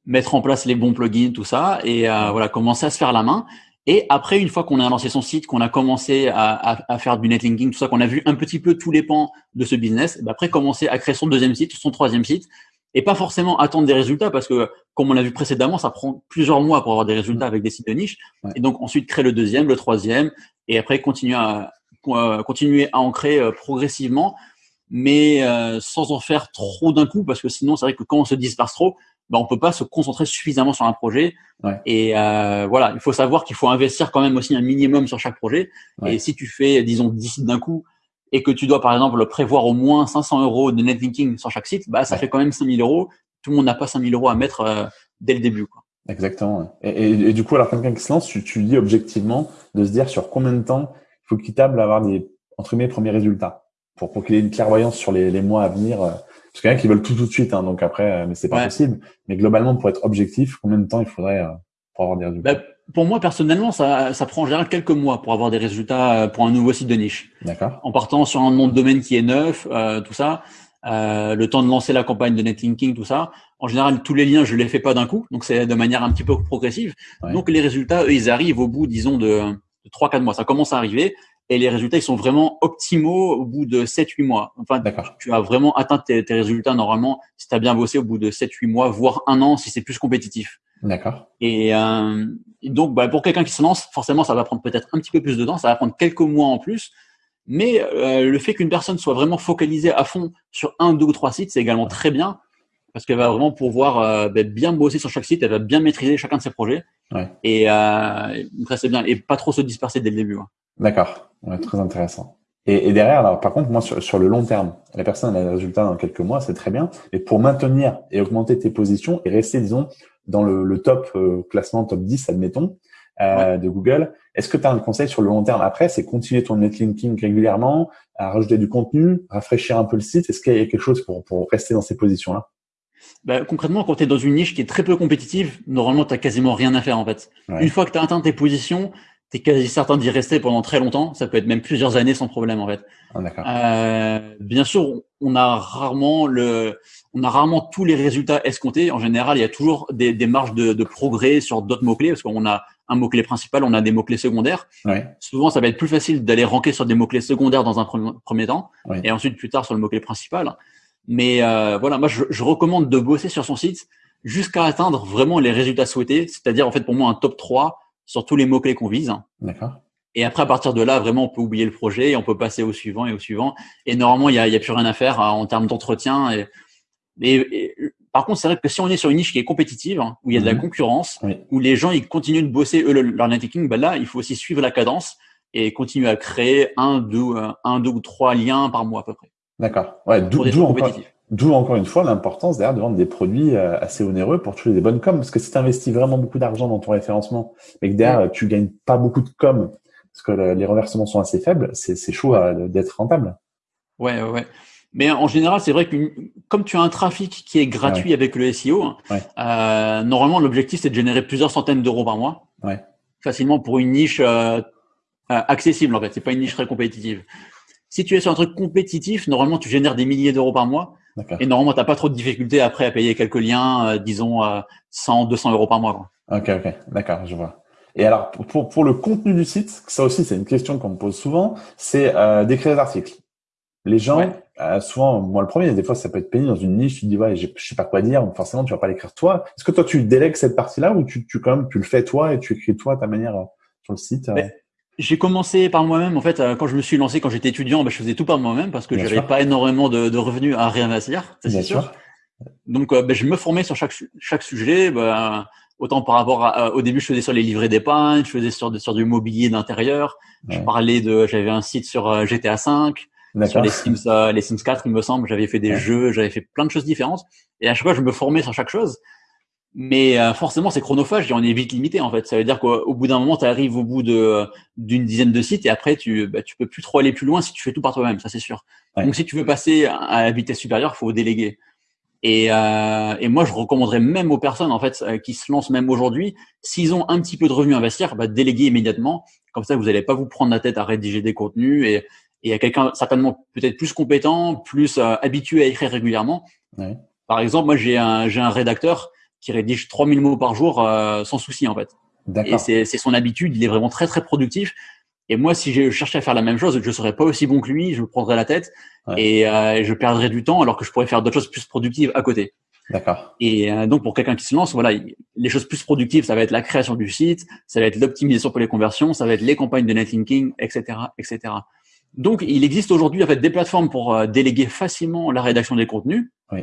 Speaker 2: mettre en place les bons plugins, tout ça, et euh, voilà, commencer à se faire la main. Et après, une fois qu'on a lancé son site, qu'on a commencé à, à, à, faire du netlinking, tout ça, qu'on a vu un petit peu tous les pans de ce business, bah après commencer à créer son deuxième site, son troisième site, et pas forcément attendre des résultats parce que, comme on l'a vu précédemment, ça prend plusieurs mois pour avoir des résultats avec des sites de niche. Ouais. Et donc ensuite créer le deuxième, le troisième, et après continuer à continuer à en créer euh, progressivement, mais euh, sans en faire trop d'un coup parce que sinon c'est vrai que quand on se disperse trop, ben, on peut pas se concentrer suffisamment sur un projet. Ouais. Et euh, voilà, il faut savoir qu'il faut investir quand même aussi un minimum sur chaque projet. Ouais. Et si tu fais, disons, 10 sites d'un coup et que tu dois, par exemple, prévoir au moins 500 euros de netlinking sur chaque site, bah, ça ouais. fait quand même 5000 euros. Tout le monde n'a pas 5000 euros à mettre euh, dès le début. Quoi.
Speaker 1: Exactement. Et, et, et, du coup, alors quelqu'un qui se lance, tu, tu dis objectivement de se dire sur combien de temps il faut qu'il table à avoir des, entre mes premiers résultats pour, pour qu'il ait une clairvoyance sur les, les mois à venir euh, parce qu'il y en a qui veulent tout tout de suite, hein, donc après, euh, mais c'est pas ouais. possible. Mais globalement, pour être objectif, combien de temps il faudrait euh, pour avoir des résultats?
Speaker 2: Bah, pour moi, personnellement, ça, ça prend en général quelques mois pour avoir des résultats euh, pour un nouveau site de niche.
Speaker 1: D'accord.
Speaker 2: En partant sur un nom de domaine qui est neuf, euh, tout ça, euh, le temps de lancer la campagne de netlinking, tout ça. En général, tous les liens, je les fais pas d'un coup, donc c'est de manière un petit peu progressive. Donc les résultats, eux, ils arrivent au bout, disons, de, de 3-4 mois. Ça commence à arriver et les résultats, ils sont vraiment optimaux au bout de 7-8 mois. Enfin, tu as vraiment atteint tes, tes résultats normalement si tu as bien bossé au bout de 7-8 mois, voire un an si c'est plus compétitif.
Speaker 1: D'accord.
Speaker 2: Et, euh, donc, bah, pour quelqu'un qui se lance, forcément, ça va prendre peut-être un petit peu plus de temps, ça va prendre quelques mois en plus. Mais euh, le fait qu'une personne soit vraiment focalisée à fond sur un, deux ou trois sites, c'est également très bien parce qu'elle va vraiment pouvoir euh, bah, bien bosser sur chaque site, elle va bien maîtriser chacun de ses projets.
Speaker 1: Ouais.
Speaker 2: Et euh, c'est bien, et pas trop se disperser dès le début. Hein.
Speaker 1: D'accord, ouais, très intéressant. Et, et, derrière, alors par contre, moi sur, sur, le long terme, la personne a des résultats dans quelques mois, c'est très bien. Mais pour maintenir et augmenter tes positions et rester, disons, dans le, le top euh, classement top 10, admettons, euh, de Google, est-ce que tu as un conseil sur le long terme après? C'est continuer ton netlinking régulièrement, à rajouter du contenu, rafraîchir un peu le site? Est-ce qu'il y a quelque chose pour, pour rester dans ces positions-là?
Speaker 2: Bah, concrètement, quand tu es dans une niche qui est très peu compétitive, normalement, tu quasiment rien à faire en fait. Une fois que tu as atteint tes positions, tu es quasi certain d'y rester pendant très longtemps. Ça peut être même plusieurs années sans problème en fait.
Speaker 1: Ah,
Speaker 2: euh, bien sûr, on a rarement le, on a rarement tous les résultats escomptés. En général, il y a toujours des, des marges de, de, progrès sur d'autres mots clés parce qu'on a un mot clé principal, on a des mots clés secondaires.
Speaker 1: Ouais.
Speaker 2: Souvent, ça va être plus facile d'aller ranker sur des mots clés secondaires dans un premier, premier temps
Speaker 1: ouais.
Speaker 2: et ensuite plus tard sur le mot clé principal. Mais euh, voilà, moi, je, je recommande de bosser sur son site jusqu'à atteindre vraiment les résultats souhaités, c'est-à-dire en fait pour moi un top 3 sur tous les mots-clés qu'on vise.
Speaker 1: D'accord.
Speaker 2: Et après, à partir de là, vraiment, on peut oublier le projet et on peut passer au suivant et au suivant. Et normalement, il n'y a, y a plus rien à faire hein, en termes d'entretien. Et, et, et, par contre, c'est vrai que si on est sur une niche qui est compétitive, hein, où il y a de la
Speaker 1: Mhm.
Speaker 2: concurrence,
Speaker 1: Oui.
Speaker 2: où les gens ils continuent de bosser eux le- leur networking, bah là, il faut aussi suivre la cadence et continuer à créer un, deux, euh, un, deux ou trois liens par mois à peu près.
Speaker 1: D'accord. Ouais, d'où d'où encore. D'où encore une fois l'importance derrière de vendre des produits euh, assez onéreux pour toucher des bonnes coms. Parce que si tu investis vraiment beaucoup d'argent dans ton référencement, mais que derrière tu gagnes pas beaucoup de com, parce que le- les reversements sont assez faibles, c'est chaud à- d'être rentable.
Speaker 2: Ouais, ouais, ouais. Mais en général, c'est vrai que comme tu as un trafic qui est gratuit avec le SEO,
Speaker 1: Ouais.
Speaker 2: euh, normalement l'objectif c'est de générer plusieurs centaines d'euros par mois,
Speaker 1: Ouais.
Speaker 2: facilement pour une niche euh, euh, accessible en fait. C'est pas une niche très compétitive. Si tu es sur un truc compétitif, normalement tu génères des milliers d'euros par mois. Et normalement t'as pas trop de difficultés après à payer quelques liens, euh, disons euh, 100, 200 euros par mois. Quoi.
Speaker 1: Ok, ok, d'accord, je vois. Et alors, pour, pour, le contenu du site, ça aussi, c'est une question qu'on me pose souvent, c'est euh, d'écrire des articles. Les gens,
Speaker 2: Ouais.
Speaker 1: euh, souvent, moi le premier, des fois, ça peut être pénible dans une niche, tu te dis, ouais, je sais pas quoi dire, donc forcément, tu vas pas l'écrire toi. Est-ce que toi, tu délègues cette partie-là ou tu, tu, quand même, tu le fais toi et tu écris toi à ta manière euh, sur le site euh?
Speaker 2: Mais- J'ai commencé par moi-même. En fait, euh, quand je me suis lancé, quand j'étais étudiant, bah, je faisais tout par moi-même parce que j'avais pas énormément de, de revenus à réinvestir. c'est sûr.
Speaker 1: sûr.
Speaker 2: Donc, ben, je me formais sur chaque chaque sujet. Ben, autant par rapport à, euh, au début, je faisais sur les livrets d'épargne, je faisais sur sur du mobilier d'intérieur. Je parlais de, j'avais un site sur GTA 5, sur les Sims, euh, les Sims 4, il me semble. J'avais fait des
Speaker 1: Ouais.
Speaker 2: jeux, j'avais fait plein de choses différentes. Et à chaque fois, je me formais sur chaque chose. Mais euh, forcément, c'est chronophage et on est vite limité en fait. Ça veut dire qu'au au bout d'un moment, tu arrives au bout de d'une dizaine de sites et après, tu bah, tu peux plus trop aller plus loin si tu fais tout par toi-même. Ça, c'est sûr.
Speaker 1: Ouais.
Speaker 2: Donc, si tu veux passer à la vitesse supérieure, faut déléguer. Et, euh, et moi, je recommanderais même aux personnes en fait euh, qui se lancent même aujourd'hui, s'ils ont un petit peu de revenus à investir, bah, déléguer immédiatement. Comme ça, vous n'allez pas vous prendre la tête à rédiger des contenus et et à quelqu'un certainement peut-être plus compétent, plus euh, habitué à écrire régulièrement.
Speaker 1: Ouais.
Speaker 2: Par exemple, moi, j'ai un j'ai un rédacteur qui rédige 3000 mots par jour euh, sans souci en fait. Et c'est c'est son habitude, il est vraiment très très productif. Et moi, si je cherchais à faire la même chose, je serais pas aussi bon que lui, je me prendrais la tête
Speaker 1: Ouais.
Speaker 2: et euh, je perdrais du temps alors que je pourrais faire d'autres choses plus productives à côté.
Speaker 1: D'accord.
Speaker 2: Et euh, donc pour quelqu'un qui se lance, voilà, il- les choses plus productives, ça va être la création du site, ça va être l'optimisation pour les conversions, ça va être les campagnes de netlinking, etc., etc. Donc il existe aujourd'hui en fait des plateformes pour euh, déléguer facilement la rédaction des contenus.
Speaker 1: Oui.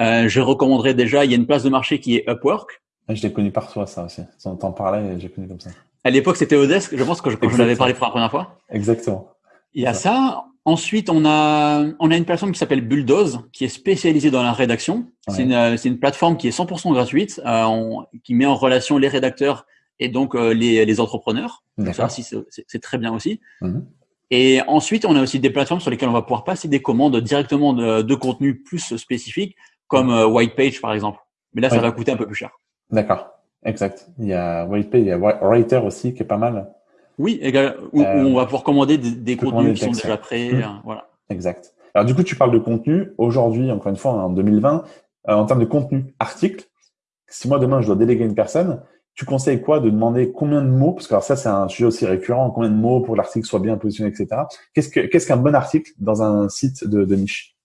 Speaker 2: Euh, je recommanderais déjà, il y a une place de marché qui est Upwork.
Speaker 1: Ah, Je l'ai connu par toi, ça aussi. On t'en parlait et j'ai connu comme ça.
Speaker 2: À l'époque, c'était Odesk, je pense que je, quand je l'avais parlé pour la première fois.
Speaker 1: Exactement.
Speaker 2: Il y a ça. Ensuite, on a, on a une plateforme qui s'appelle Bulldoze, qui est spécialisée dans la rédaction. C'est
Speaker 1: Ouais.
Speaker 2: une, euh, c'est une plateforme qui est 100% gratuite, euh, on- qui met en relation les rédacteurs et donc euh, les, les entrepreneurs. Ça c'est- très bien aussi.
Speaker 1: Mhm.
Speaker 2: Et ensuite, on a aussi des plateformes sur lesquelles on va pouvoir passer des commandes directement de, de contenu plus spécifiques, comme euh, White Page par exemple. Mais là, ça
Speaker 1: Ouais.
Speaker 2: va coûter un peu plus cher.
Speaker 1: D'accord. Exact. Il y a WhitePay, il y a Writer aussi qui est pas mal.
Speaker 2: Oui, où, euh, on va pouvoir commander des, contenus qui sont déjà prêts. Mmh. Euh, voilà.
Speaker 1: Exact. Alors du coup, tu parles de contenu. Aujourd'hui, encore une fois, en 2020, euh, en termes de contenu article, si moi demain je dois déléguer une personne, tu conseilles quoi de demander combien de mots? Parce que alors ça, c'est un sujet aussi récurrent. Combien de mots pour que l'article soit bien positionné, etc. Qu'est-ce que qu'est-ce qu'un bon article dans un site de, de niche?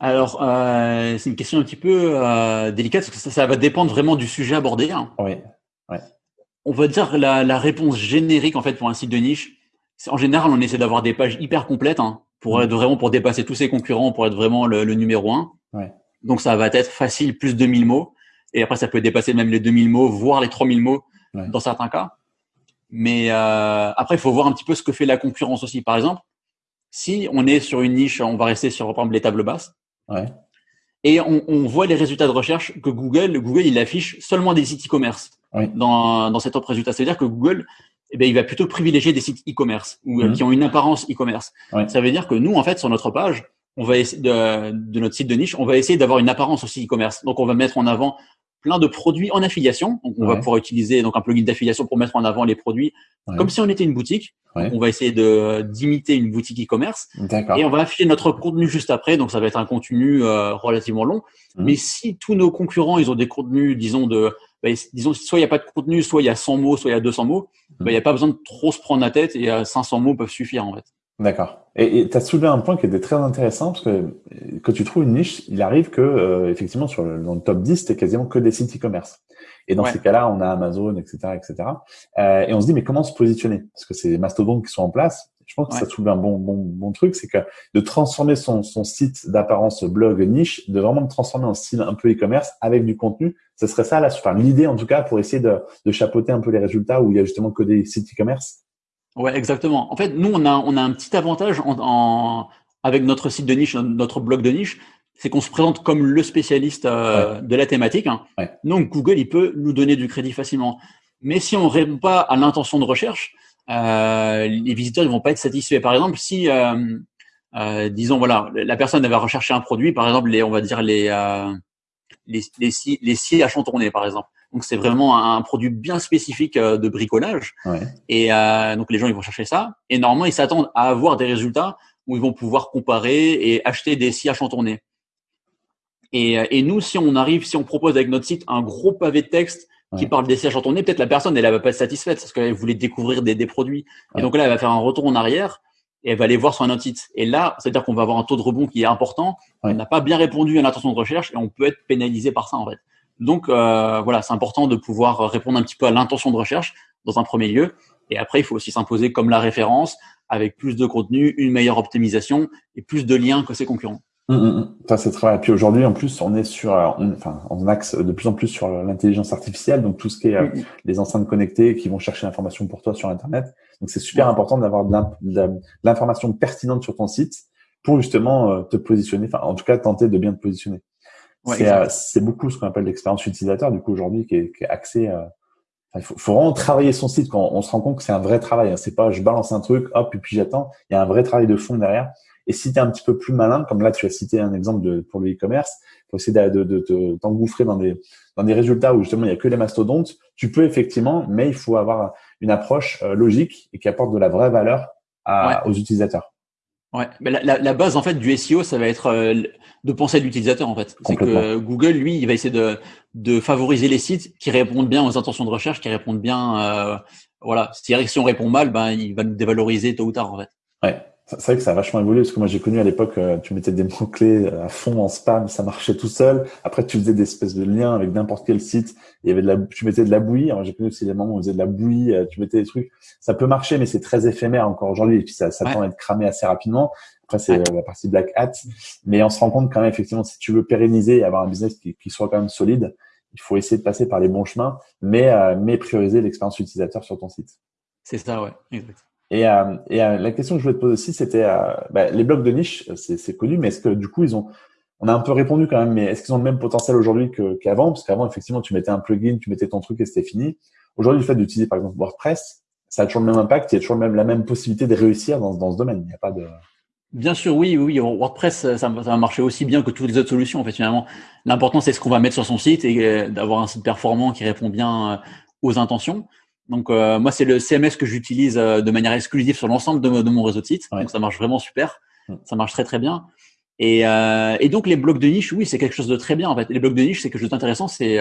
Speaker 2: Alors, euh, c'est une question un petit peu euh, délicate parce que ça, ça, va dépendre vraiment du sujet abordé.
Speaker 1: Hein. Oui. Ouais.
Speaker 2: On va dire la, la, réponse générique en fait pour un site de niche. En général, on essaie d'avoir des pages hyper complètes hein, pour mmh. être vraiment pour dépasser tous ses concurrents, pour être vraiment le, le numéro un.
Speaker 1: Ouais.
Speaker 2: Donc ça va être facile, plus de 2000 mots. Et après, ça peut dépasser même les 2000 mots, voire les 3000 mots ouais. dans certains cas. Mais euh, après, il faut voir un petit peu ce que fait la concurrence aussi. Par exemple, si on est sur une niche, on va rester sur par exemple les tables basses.
Speaker 1: Ouais.
Speaker 2: Et on, on, voit les résultats de recherche que Google, Google, il affiche seulement des sites e-commerce
Speaker 1: oui.
Speaker 2: dans, dans cet top résultat. C'est-à-dire que Google, eh bien, il va plutôt privilégier des sites e-commerce ou mmh. qui ont une apparence e-commerce.
Speaker 1: Ouais.
Speaker 2: Ça veut dire que nous, en fait, sur notre page, on va essayer de, de notre site de niche, on va essayer d'avoir une apparence aussi e-commerce. Donc, on va mettre en avant plein de produits en affiliation. Donc, on
Speaker 1: ouais.
Speaker 2: va pouvoir utiliser donc un plugin d'affiliation pour mettre en avant les produits
Speaker 1: ouais.
Speaker 2: comme si on était une boutique. On va essayer de d'imiter une boutique e-commerce et on va afficher notre contenu juste après. Donc, ça va être un contenu euh, relativement long.
Speaker 1: Mmh.
Speaker 2: Mais si tous nos concurrents, ils ont des contenus, disons de bah, disons soit il n'y a pas de contenu, soit il y a 100 mots, soit il y a 200 mots, mmh. bah, il n'y a pas besoin de trop se prendre la tête et euh, 500 mots peuvent suffire en fait.
Speaker 1: D'accord. Et tu as soulevé un point qui était très intéressant parce que quand tu trouves une niche, il arrive que euh, effectivement sur le, dans le top 10, c'était quasiment que des sites e-commerce. Et dans
Speaker 2: Ouais.
Speaker 1: ces cas-là, on a Amazon, etc., etc. Euh, et on se dit mais comment se positionner? Parce que c'est des mastodontes qui sont en place. Je pense que
Speaker 2: Ouais.
Speaker 1: ça soulevé un bon bon bon truc, c'est que de transformer son son site d'apparence blog niche, de vraiment le transformer en style un peu e-commerce avec du contenu. Ce serait ça la, enfin l'idée en tout cas pour essayer de, de chapeauter un peu les résultats où il y a justement que des sites e-commerce.
Speaker 2: Ouais, exactement. En fait, nous, on a, on a un petit avantage en, en- avec notre site de niche, notre blog de niche, c'est qu'on se présente comme le spécialiste euh, de la thématique. hein.
Speaker 1: Ouais.
Speaker 2: Donc, Google, il peut nous donner du crédit facilement. Mais si on répond pas à l'intention de recherche, euh, les visiteurs ils vont pas être satisfaits. Par exemple, si, euh, euh, disons, voilà, la personne elle va rechercher un produit, par exemple, les, on va dire les, euh, les, les, scies, les scies à chantourner, par exemple. Donc, c'est vraiment un produit bien spécifique euh, de bricolage.
Speaker 1: Ouais.
Speaker 2: Et euh, donc les gens ils vont chercher ça. Et normalement ils s'attendent à avoir des résultats où ils vont pouvoir comparer et acheter des scies à chantourner. Et, euh, et nous, si on arrive, si on propose avec notre site un gros pavé de texte qui parle des scies à chantourner, peut-être la personne elle, elle va pas être satisfaite parce qu'elle voulait découvrir des, des produits.
Speaker 1: Ouais.
Speaker 2: Et donc là elle va faire un retour en arrière et elle va aller voir sur un autre site. Et là, c'est-à-dire qu'on va avoir un taux de rebond qui est important.
Speaker 1: Ouais.
Speaker 2: On n'a pas bien répondu à l'intention de recherche et on peut être pénalisé par ça en fait. Donc euh, voilà, c'est important de pouvoir répondre un petit peu à l'intention de recherche dans un premier lieu. Et après, il faut aussi s'imposer comme la référence avec plus de contenu, une meilleure optimisation et plus de liens que ses concurrents.
Speaker 1: Hum, hum, hum. Ça, c'est très vrai. Puis aujourd'hui, en plus, on est sur, euh, on- enfin, on axe de plus en plus sur l'intelligence artificielle, donc tout ce qui est euh, les enceintes connectées qui vont chercher l'information pour toi sur Internet. Donc, c'est super important d'avoir de l'information pertinente sur ton site pour justement euh, te positionner, enfin, en tout cas, tenter de bien te positionner.
Speaker 2: Ouais,
Speaker 1: c'est, euh, c'est beaucoup ce qu'on appelle l'expérience utilisateur, du coup, aujourd'hui, qui est, qui est axé, euh, il faut, faut vraiment travailler son site quand on se rend compte que c'est un vrai travail. Hein. C'est pas je balance un truc, hop, et puis j'attends. Il y a un vrai travail de fond derrière. Et si tu es un petit peu plus malin, comme là tu as cité un exemple de, pour le e-commerce, faut essayer de, de, de, de t'engouffrer dans des, dans des résultats où justement il y a que les mastodontes. Tu peux effectivement, mais il faut avoir une approche euh, logique et qui apporte de la vraie valeur à, aux utilisateurs.
Speaker 2: Ouais, mais la, la, la base en fait du SEO, ça va être euh, de penser à l'utilisateur en fait. C'est que Google, lui, il va essayer de, de favoriser les sites qui répondent bien aux intentions de recherche, qui répondent bien, euh, voilà. C'est-à-dire que si on répond mal, ben il va nous dévaloriser tôt ou tard en fait.
Speaker 1: Ouais, c'est vrai que ça a vachement évolué parce que moi j'ai connu à l'époque, euh, tu mettais des mots clés à fond en spam, ça marchait tout seul. Après tu faisais des espèces de liens avec n'importe quel site. Il y avait de la, tu mettais de la bouillie. J'ai connu aussi des moments où on faisait de la bouillie, euh, tu mettais des trucs. Ça peut marcher, mais c'est très éphémère encore aujourd'hui et puis ça, ça
Speaker 2: Ouais.
Speaker 1: tend à être cramé assez rapidement. Après c'est euh, la partie black hat, mais on se rend compte quand même effectivement si tu veux pérenniser et avoir un business qui, qui soit quand même solide, il faut essayer de passer par les bons chemins, mais euh, mais prioriser l'expérience utilisateur sur ton site.
Speaker 2: C'est ça, ouais, exact.
Speaker 1: Et, euh, et euh, la question que je voulais te poser aussi, c'était euh, bah, les blogs de niche, c'est c'est connu, mais est-ce que du coup ils ont, on a un peu répondu quand même, mais est-ce qu'ils ont le même potentiel aujourd'hui qu'avant? Parce qu'avant, effectivement, tu mettais un plugin, tu mettais ton truc et c'était fini. Aujourd'hui, le fait d'utiliser par exemple WordPress, ça a toujours le même impact, il y a toujours même, la même possibilité de réussir dans, dans ce domaine. Il n'y a pas de.
Speaker 2: Bien sûr, oui, oui. WordPress, ça, va marcher aussi bien que toutes les autres solutions. En fait, finalement, l'important c'est ce qu'on va mettre sur son site et euh, d'avoir un site performant qui répond bien euh, aux intentions. Donc euh, moi, c'est le CMS que j'utilise de manière exclusive sur l'ensemble de, mon réseau de sites. Donc ça marche vraiment super. Ça marche très très bien. Et, et donc les blocs de niche, oui, c'est quelque chose de très bien. En fait, les blocs de niche, c'est quelque chose d'intéressant. C'est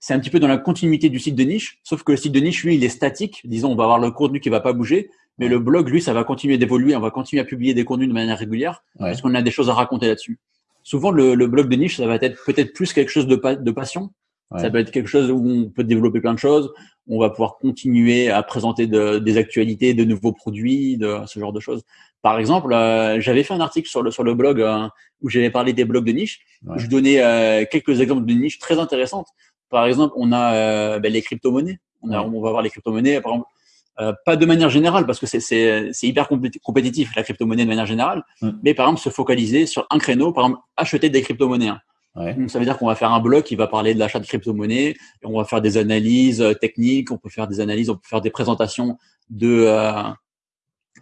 Speaker 2: c'est un petit peu dans la continuité du site de niche, sauf que le site de niche, lui, il est statique. Disons, on va avoir le contenu qui va pas bouger, mais le blog, lui, ça va continuer d'évoluer. On va continuer à publier des contenus de manière régulière parce qu'on a des choses à raconter là-dessus. Souvent, le, le, blog de niche, ça va être peut-être plus quelque chose de, de passion. Ça peut être quelque chose où on peut développer plein de choses. On va pouvoir continuer à présenter de, des actualités, de nouveaux produits, de ce genre de choses. Par exemple, euh, j'avais fait un article sur le sur le blog euh, où j'avais parlé des blogs de niche. je donnais euh, quelques exemples de niches très intéressantes. Par exemple, on a euh, ben, les crypto-monnaies. On, on, va voir les crypto-monnaies, par exemple, euh, pas de manière générale, parce que c'est hyper compétitif la crypto-monnaie de manière générale, mais par exemple se focaliser sur un créneau, par exemple acheter des crypto-monnaies. Donc ça veut dire qu'on va faire un blog qui va parler de l'achat de crypto-monnaies, et on va faire des analyses euh, techniques, on peut faire des analyses, on peut faire des présentations de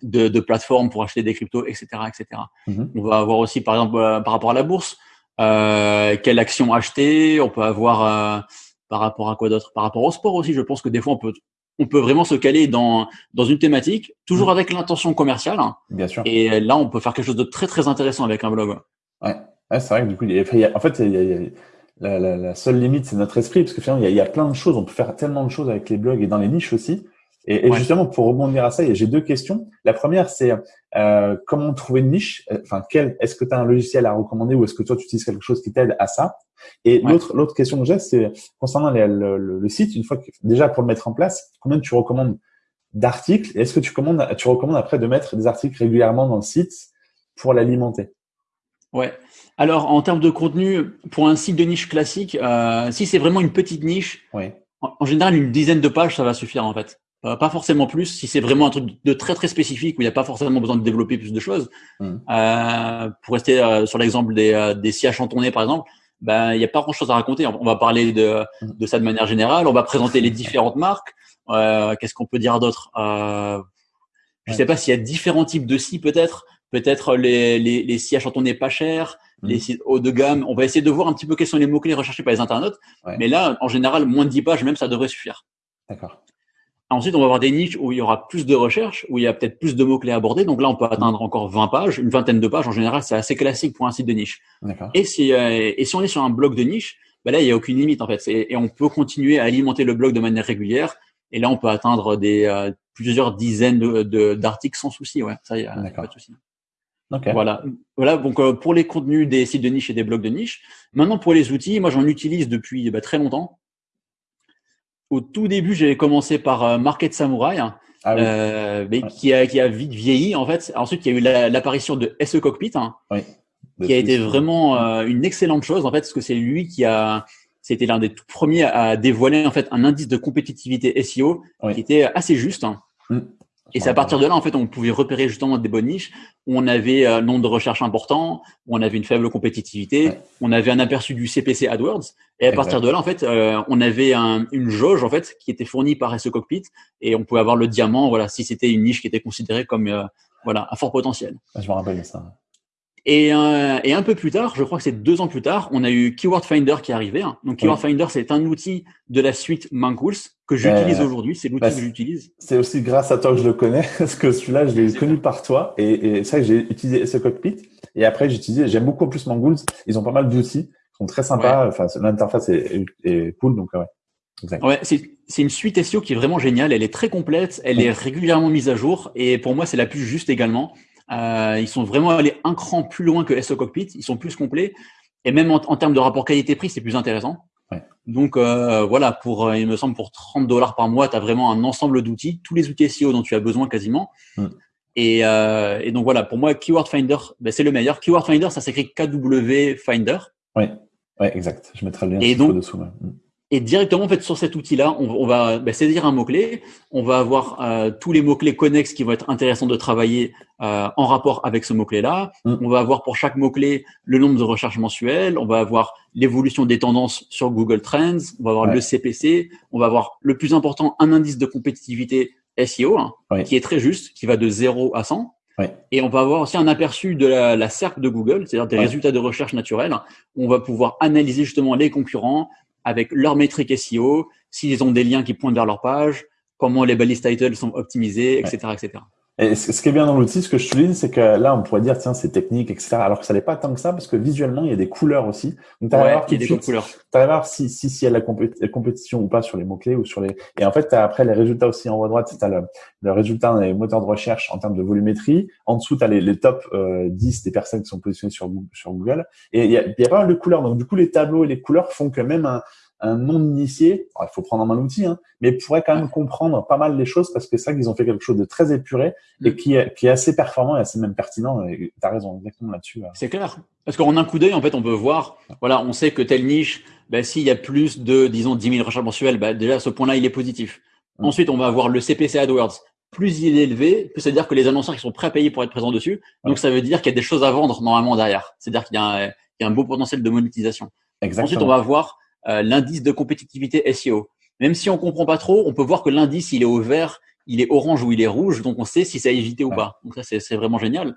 Speaker 2: de, de plateformes pour acheter des cryptos, etc., etc. Mm-hmm. On va avoir aussi, par exemple, par rapport à la bourse, euh, quelle action acheter. On peut avoir euh, par rapport à quoi d'autre? Par rapport au sport aussi, je pense que des fois on peut on peut vraiment se caler dans dans une thématique, toujours mm. avec l'intention commerciale. Hein.
Speaker 1: Bien sûr.
Speaker 2: Et là, on peut faire quelque chose de très très intéressant avec un blog.
Speaker 1: Ouais, ouais c'est vrai que du coup, il y a, en fait, il y a, la, la, la, seule limite, c'est notre esprit, parce que finalement, il y, a, il y a plein de choses. On peut faire tellement de choses avec les blogs et dans les niches aussi. Et, et justement, pour rebondir à ça, j'ai deux questions. La première, c'est euh, comment trouver une niche? Enfin, quel Est-ce que tu as un logiciel à recommander ou est-ce que toi, tu utilises quelque chose qui t'aide à ça? Et l'autre l'autre question que j'ai, c'est concernant le, le, site. Une fois que déjà pour le mettre en place, combien tu recommandes d'articles Est-ce que tu, commandes, tu recommandes après de mettre des articles régulièrement dans le site pour l'alimenter?
Speaker 2: Ouais. Alors, en termes de contenu, pour un site de niche classique, euh, si c'est vraiment une petite niche,
Speaker 1: ouais.
Speaker 2: en, général, une dizaine de pages, ça va suffire en fait. Euh, pas forcément plus. Si c'est vraiment un truc de très très spécifique où il n'y a pas forcément besoin de développer plus de choses. Mmh. Euh, pour rester euh, sur l'exemple des, euh, des scies chantonnés par exemple, ben il n'y a pas grand chose à raconter. On va parler de, mmh. de ça de manière générale. On va présenter les différentes marques. Qu'est-ce qu'on peut dire d'autre? Je ne sais pas s'il y a différents types de scies peut-être. Peut-être les, les, les scies chantonnés pas chers, mmh. les scies haut de gamme. On va essayer de voir un petit peu quels sont les mots-clés recherchés par les internautes. Mais là, en général, moins de 10 pages, même ça devrait suffire.
Speaker 1: D'accord.
Speaker 2: Ensuite, on va avoir des niches où il y aura plus de recherches, où il y a peut-être plus de mots-clés abordés. Donc là, on peut atteindre encore 20 pages, une vingtaine de pages. En général, c'est assez classique pour un site de niche. Et si, euh, et si on est sur un blog de niche, bah là, il n'y a aucune limite en fait. Et, on peut continuer à alimenter le blog de manière régulière. Et là, on peut atteindre des euh, plusieurs dizaines d'articles de, sans souci. Ouais, ça, y a, pas de souci. Voilà. Voilà. Donc euh, pour les contenus des sites de niche et des blogs de niche. Maintenant pour les outils, moi j'en utilise depuis bah, très longtemps au tout début, j'avais commencé par euh, Market Samurai, hein, ah euh, mais qui, a, qui a vite vieilli en fait. Ensuite, il y a eu l'apparition de SE Cockpit, hein, qui a été vraiment euh, une excellente chose en fait, parce que c'est lui qui a, c'était l'un des tout premiers à dévoiler en fait un indice de compétitivité SEO qui était assez juste. Hein. Mm. Et c'est à partir de là, en fait, on pouvait repérer justement des bonnes niches où on avait un nombre de recherches important, où on avait une faible compétitivité, on avait un aperçu du CPC AdWords. Et à partir de là, en fait, euh, on avait un, une jauge en fait qui était fournie par SE Cockpit et on pouvait avoir le diamant, voilà, si c'était une niche qui était considérée comme euh, voilà un fort potentiel.
Speaker 1: Ah, je me rappelle de ça.
Speaker 2: Et, euh, et, un peu plus tard, je crois que c'est deux ans plus tard, on a eu Keyword Finder qui est arrivé. Hein. Donc Keyword Finder, c'est un outil de la suite Mancools que j'utilise aujourd'hui. C'est l'outil bah, que j'utilise.
Speaker 1: C'est aussi grâce à toi que je le connais, parce que celui-là, je l'ai connu par toi. Et, et c'est vrai que j'ai utilisé ce cockpit. Et après, j'ai utilisé, j'aime beaucoup plus Mancools. Ils ont pas mal d'outils, ils sont très sympas. Enfin, l'interface est, est, cool, donc ouais.
Speaker 2: Ouais, c'est une suite SEO qui est vraiment géniale. Elle est très complète, elle est régulièrement mise à jour, et pour moi, c'est la plus juste également. Euh, ils sont vraiment allés un cran plus loin que SO Cockpit. Ils sont plus complets. Et même en, termes de rapport qualité-prix, c'est plus intéressant.
Speaker 1: Ouais.
Speaker 2: Donc euh, voilà, pour euh, il me semble pour 30 dollars par mois, tu as vraiment un ensemble d'outils, tous les outils SEO dont tu as besoin quasiment. Mm. Et, euh, et, donc voilà, pour moi, Keyword Finder, ben, c'est le meilleur. Keyword Finder, ça s'écrit KW Finder.
Speaker 1: Oui, ouais, exact. Je mettrai le lien
Speaker 2: et donc, dessous. Mm. Et directement, en fait, sur cet outil-là, on, on, va bah, saisir un mot-clé. On va avoir euh, tous les mots-clés connexes qui vont être intéressants de travailler euh, en rapport avec ce mot-clé-là. Mm. On va avoir pour chaque mot-clé le nombre de recherches mensuelles. On va avoir l'évolution des tendances sur Google Trends. On va avoir le CPC. On va avoir le plus important, un indice de compétitivité SEO, hein, qui est très juste, qui va de 0 à 100. Et on va avoir aussi un aperçu de la, la SERP de Google, c'est-à-dire des résultats de recherche naturelle. On va pouvoir analyser justement les concurrents avec leurs métriques SEO, s'ils ont des liens qui pointent vers leur page, comment les balises titles sont optimisées, etc., etc.
Speaker 1: Et ce qui est bien dans l'outil, ce que je souligne, c'est que là, on pourrait dire, tiens, c'est technique, etc. Alors que ça n'est pas tant que ça, parce que visuellement, il y a des couleurs aussi.
Speaker 2: Donc, tu ouais, voir des couleurs.
Speaker 1: Tu voir si, si, si y a la, compétition ou pas sur les mots-clés ou sur les, et en fait, as après les résultats aussi en haut à droite, tu as le, le résultat dans les moteurs de recherche en termes de volumétrie. En dessous, tu as les, les top euh, 10 des personnes qui sont positionnées sur, sur Google. Et il y a, il y a pas mal de couleurs. Donc, du coup, les tableaux et les couleurs font que même un, un non-initié, il faut prendre en main l'outil, hein, mais pourrait quand même comprendre pas mal les choses parce que c'est ça qu'ils ont fait quelque chose de très épuré et mm. qui est, qui est assez performant et assez même pertinent. Tu as raison exactement là-dessus.
Speaker 2: C'est clair. Parce qu'en un coup d'œil, en fait, on peut voir, voilà, on sait que telle niche, ben, s'il y a plus de, disons, 10 000 recherches mensuelles, ben, déjà, à ce point-là, il est positif. Mm. Ensuite, on va avoir le CPC AdWords. Plus il est élevé, plus ça veut dire que les annonceurs qui sont prêts à payer pour être présents dessus. Donc, ça veut dire qu'il y a des choses à vendre normalement derrière. C'est-à-dire qu'il y, y, a un beau potentiel de monétisation. Exactement. Ensuite, on va voir euh, l'indice de compétitivité SEO. Même si on comprend pas trop, on peut voir que l'indice il est au vert, il est orange ou il est rouge, donc on sait si c'est à éviter ou pas. Donc ça c'est vraiment génial.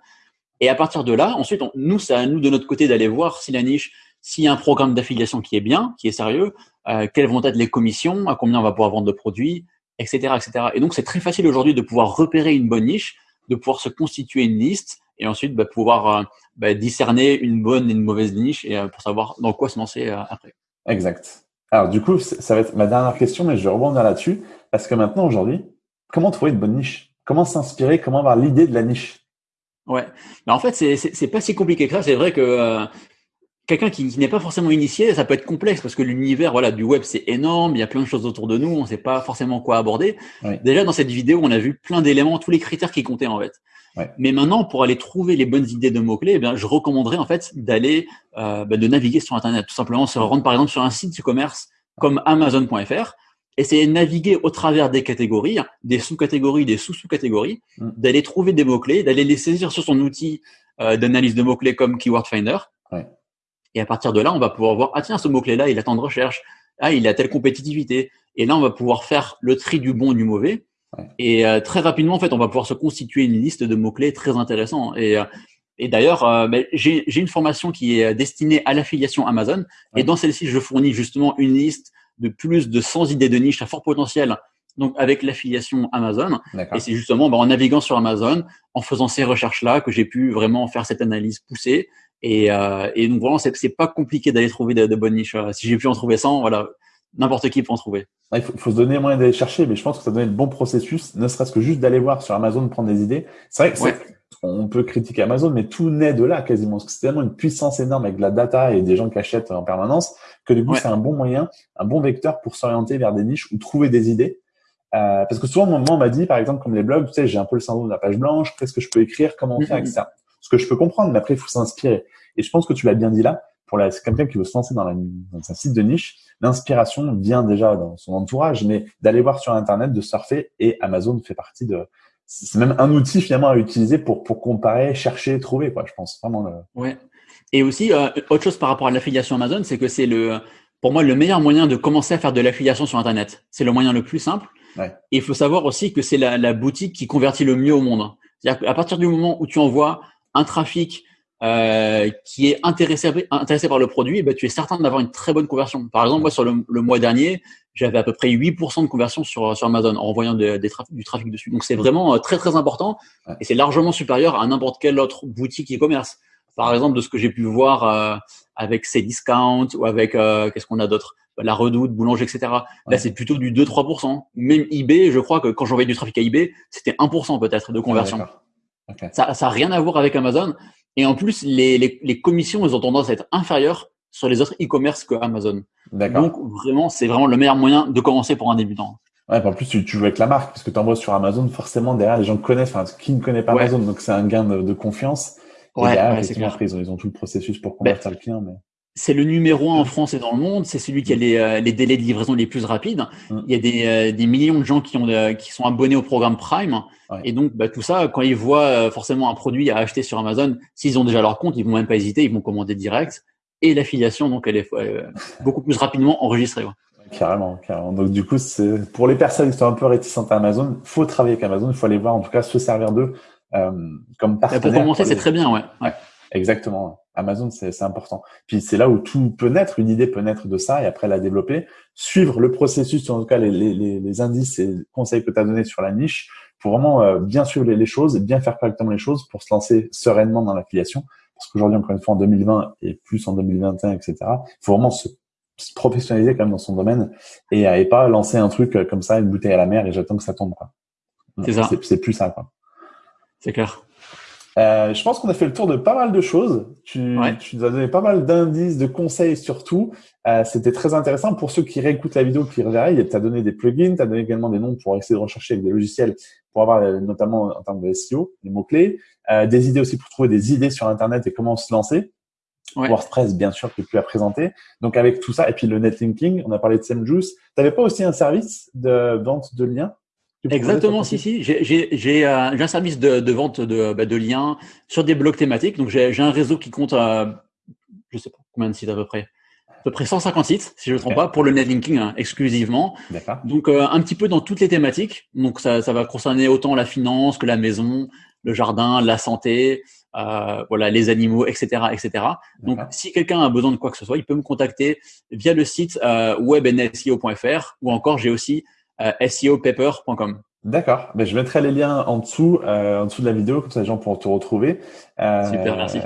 Speaker 2: Et à partir de là, ensuite, nous, c'est à nous de notre côté d'aller voir si la niche, s'il y a un programme d'affiliation qui est bien, qui est sérieux, euh, quelles vont être les commissions, à combien on va pouvoir vendre de produits, etc., etc. Et donc c'est très facile aujourd'hui de pouvoir repérer une bonne niche, de pouvoir se constituer une liste et ensuite bah, pouvoir euh, bah, discerner une bonne et une mauvaise niche et pour savoir dans quoi se lancer après.
Speaker 1: Exact. Alors du coup, ça va être ma dernière question, mais je vais rebondir là-dessus parce que maintenant, aujourd'hui, comment trouver une bonne niche Comment s'inspirer? Comment avoir l'idée de la niche?
Speaker 2: Ouais. Mais en fait, c'est pas si compliqué que ça. C'est vrai que euh, quelqu'un qui, n'est pas forcément initié, ça peut être complexe parce que l'univers voilà du web c'est énorme, il y a plein de choses autour de nous, on ne sait pas forcément quoi aborder. Déjà dans cette vidéo, on a vu plein d'éléments, tous les critères qui comptaient en fait. Mais maintenant, pour aller trouver les bonnes idées de mots-clés, eh bien, je recommanderais en fait d'aller, euh, bah, de naviguer sur Internet, tout simplement se rendre par exemple sur un site de commerce comme Amazon.fr, essayer de naviguer au travers des catégories, des sous-catégories, des sous-sous-catégories, mm. d'aller trouver des mots-clés, d'aller les saisir sur son outil euh, d'analyse de mots-clés comme Keyword Finder. Et à partir de là, on va pouvoir voir, ah tiens, ce mot-clé-là, il a tant de recherche, ah, il a telle compétitivité. Et là, on va pouvoir faire le tri du bon du mauvais et euh, très rapidement, en fait, on va pouvoir se constituer une liste de mots-clés très intéressants. Et, euh, et d'ailleurs, euh, ben, j'ai une formation qui est destinée à l'affiliation Amazon. Et dans celle-ci, je fournis justement une liste de plus de 100 idées de niche à fort potentiel. Donc, avec l'affiliation Amazon. Et c'est justement ben, en naviguant sur Amazon, en faisant ces recherches-là, que j'ai pu vraiment faire cette analyse poussée. Et, et donc, vraiment, c'est pas compliqué d'aller trouver de, de bonnes niches. Si j'ai pu en trouver 100, voilà, n'importe qui peut en trouver.
Speaker 1: Il faut, faut se donner moyen d'aller chercher, mais je pense que ça donne le bon processus, ne serait-ce que juste d'aller voir sur Amazon, prendre des idées. C'est vrai que on peut critiquer Amazon, mais tout naît de là quasiment. Parce que c'est tellement une puissance énorme avec de la data et des gens qui achètent en permanence que du coup, c'est un bon moyen, un bon vecteur pour s'orienter vers des niches ou trouver des idées. Euh, parce que souvent, moi, on m'a dit, par exemple, comme les blogs, tu sais, j'ai un peu le syndrome de la page blanche, qu'est-ce que je peux écrire, comment faire, avec ça. Ce que je peux comprendre, mais après, il faut s'inspirer. Et je pense que tu l'as bien dit là, pour quelqu'un qui veut se lancer dans, la, dans un site de niche, l'inspiration vient déjà dans son entourage, mais d'aller voir sur Internet, de surfer, et Amazon fait partie de... C'est même un outil finalement à utiliser pour, pour comparer, chercher, trouver, quoi, je pense. Vraiment le...
Speaker 2: Ouais. Et aussi, euh, autre chose par rapport à l'affiliation Amazon, c'est que c'est le, pour moi, le meilleur moyen de commencer à faire de l'affiliation sur Internet. C'est le moyen le plus simple. Ouais. Et il faut savoir aussi que c'est la, la, boutique qui convertit le mieux au monde. C'est-à-dire qu'à partir du moment où tu envoies un trafic euh, qui est intéressé, intéressé par le produit, eh ben, tu es certain d'avoir une très bonne conversion. Par exemple, moi, sur le, mois dernier, j'avais à peu près 8% de conversion sur, sur Amazon en envoyant du trafic dessus. Donc, c'est vraiment euh, très, très important et c'est largement supérieur à n'importe quelle autre boutique e-commerce. Par exemple, de ce que j'ai pu voir euh, avec Cdiscount ou avec, euh, qu'est-ce qu'on a d'autre? La Redoute, Boulanger, etc. Là, c'est plutôt du 2-3%. Même eBay, je crois que quand j'envoyais du trafic à eBay, c'était 1% peut-être de conversion. Ça n'a rien à voir avec Amazon. Et en plus, les, les, les, commissions, elles ont tendance à être inférieures sur les autres e-commerce que Amazon. Donc vraiment, c'est vraiment le meilleur moyen de commencer pour un débutant.
Speaker 1: Ouais, en plus, tu, tu joues avec la marque, parce que tu envoies sur Amazon, forcément, derrière, les gens connaissent, enfin, qui ne connaît pas Amazon, donc c'est un gain de, de confiance. Et ouais, derrière, effectivement, après, ils ont, ils ont tout le processus pour convertir ben, le client. Mais
Speaker 2: c'est le numéro un en France et dans le monde. C'est celui qui a les, euh, les, délais de livraison les plus rapides. Il y a des, euh, des millions de gens qui, ont, euh, qui sont abonnés au programme Prime. Et donc, bah, tout ça, quand ils voient forcément un produit à acheter sur Amazon, s'ils ont déjà leur compte, ils vont même pas hésiter, ils vont commander direct. Et l'affiliation, donc, elle est beaucoup plus rapidement enregistrée.
Speaker 1: Carrément, carrément. Donc, du coup, c'est pour les personnes qui sont un peu réticentes à Amazon, faut travailler avec Amazon. Il faut aller voir, en tout cas, se servir d'eux comme partenaire.
Speaker 2: pour commencer, c'est très bien, ouais. ouais.
Speaker 1: Exactement. Amazon, c'est important. Puis c'est là où tout peut naître, une idée peut naître de ça et après la développer, suivre le processus, en tout cas les, les, les indices et conseils que tu as donnés sur la niche pour vraiment euh, bien suivre les, choses, bien faire correctement les choses pour se lancer sereinement dans l'affiliation. Parce qu'aujourd'hui, encore une fois, en 2020 et plus en 2021, etc., il faut vraiment se, professionnaliser quand même dans son domaine et, et pas lancer un truc euh, comme ça, une bouteille à la mer et j'attends que ça tombe.
Speaker 2: C'est ça.
Speaker 1: C'est plus ça.
Speaker 2: C'est clair.
Speaker 1: Euh, je pense qu'on a fait le tour de pas mal de choses. Tu, tu nous as donné pas mal d'indices, de conseils surtout. Euh, C'était très intéressant pour ceux qui réécoutent la vidéo, qui reverraient. Tu as donné des plugins, tu as donné également des noms pour essayer de rechercher avec des logiciels pour avoir euh, notamment en termes de SEO, des mots-clés, euh, des idées aussi pour trouver des idées sur Internet et comment se lancer. Ouais. WordPress, bien sûr, que tu as présenté. Donc, avec tout ça, et puis le netlinking, on a parlé de SameJuice. Tu n'avais pas aussi un service de vente de liens?
Speaker 2: Exactement, si, si. J'ai euh, un service de, de vente de, bah, de, liens sur des blogs thématiques. Donc, j'ai un réseau qui compte, euh, je sais pas combien de sites à peu près, à peu près 150 sites, si je ne me trompe pas, pour le netlinking hein, exclusivement. Donc, euh, un petit peu dans toutes les thématiques. Donc, ça, ça va concerner autant la finance que la maison, le jardin, la santé, euh, voilà, les animaux, etc., etc. Donc, si quelqu'un a besoin de quoi que ce soit, il peut me contacter via le site euh, webnseo.fr ou encore j'ai aussi SEOpaper.com.
Speaker 1: D'accord. Mais je mettrai les liens en dessous, euh, en dessous de la vidéo, comme ça les gens pourront te retrouver.
Speaker 2: Euh, Super, merci.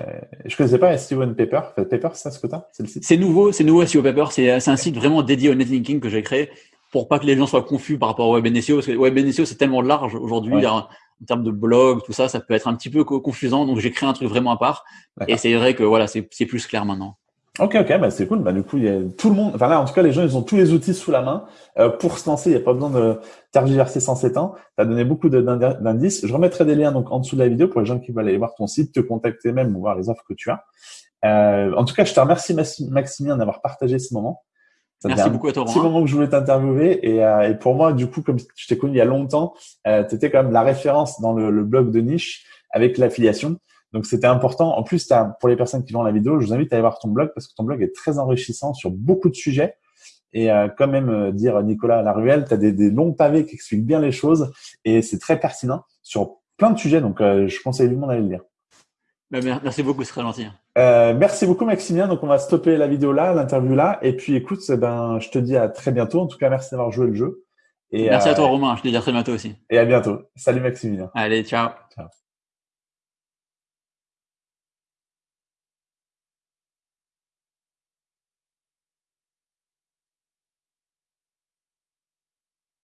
Speaker 1: Je connaissais pas SEO and Paper. Paper, c'est ça ce que tu
Speaker 2: C'est le site? C'est nouveau, c'est nouveau SEO Paper. C'est un site vraiment dédié au netlinking que j'ai créé pour pas que les gens soient confus par rapport au web SEO. Parce que web SEO, c'est tellement large aujourd'hui. En, termes de blog, tout ça, ça peut être un petit peu confusant. Donc, j'ai créé un truc vraiment à part. Et c'est vrai que voilà, c'est plus clair maintenant.
Speaker 1: Ok, ok, bah c'est cool. Bah du coup, il y a tout le monde. Enfin là, en tout cas, les gens, ils ont tous les outils sous la main euh, pour se lancer. Il n'y a pas besoin de tergiverser sans ans. Tu as donné beaucoup d'indices. Je remettrai des liens donc en dessous de la vidéo pour les gens qui veulent aller voir ton site, te contacter même ou voir les offres que tu as. Euh, en tout cas, je te remercie Maximien d'avoir partagé ce moment.
Speaker 2: Merci beaucoup à toi.
Speaker 1: C'est le moment que je voulais t'interviewer et, euh, et, pour moi, du coup, comme je t'ai connu il y a longtemps, euh, tu étais quand même la référence dans le, le blog de niche avec l'affiliation. Donc c'était important. En plus, as, pour les personnes qui vont la vidéo, je vous invite à aller voir ton blog parce que ton blog est très enrichissant sur beaucoup de sujets. Et euh, quand même euh, dire Nicolas Laruelle, tu as des, des, longs pavés qui expliquent bien les choses et c'est très pertinent sur plein de sujets. Donc euh, je conseille tout le monde d'aller le lire.
Speaker 2: Ben, merci beaucoup, c'est très gentil.
Speaker 1: Euh, merci beaucoup Maximien. Donc on va stopper la vidéo là, l'interview là. Et puis écoute, eh ben je te dis à très bientôt. En tout cas, merci d'avoir joué le jeu.
Speaker 2: Et, merci à toi Romain. Je te dis à très bientôt aussi.
Speaker 1: Et à bientôt. Salut Maximilien.
Speaker 2: Allez, ciao. Ciao.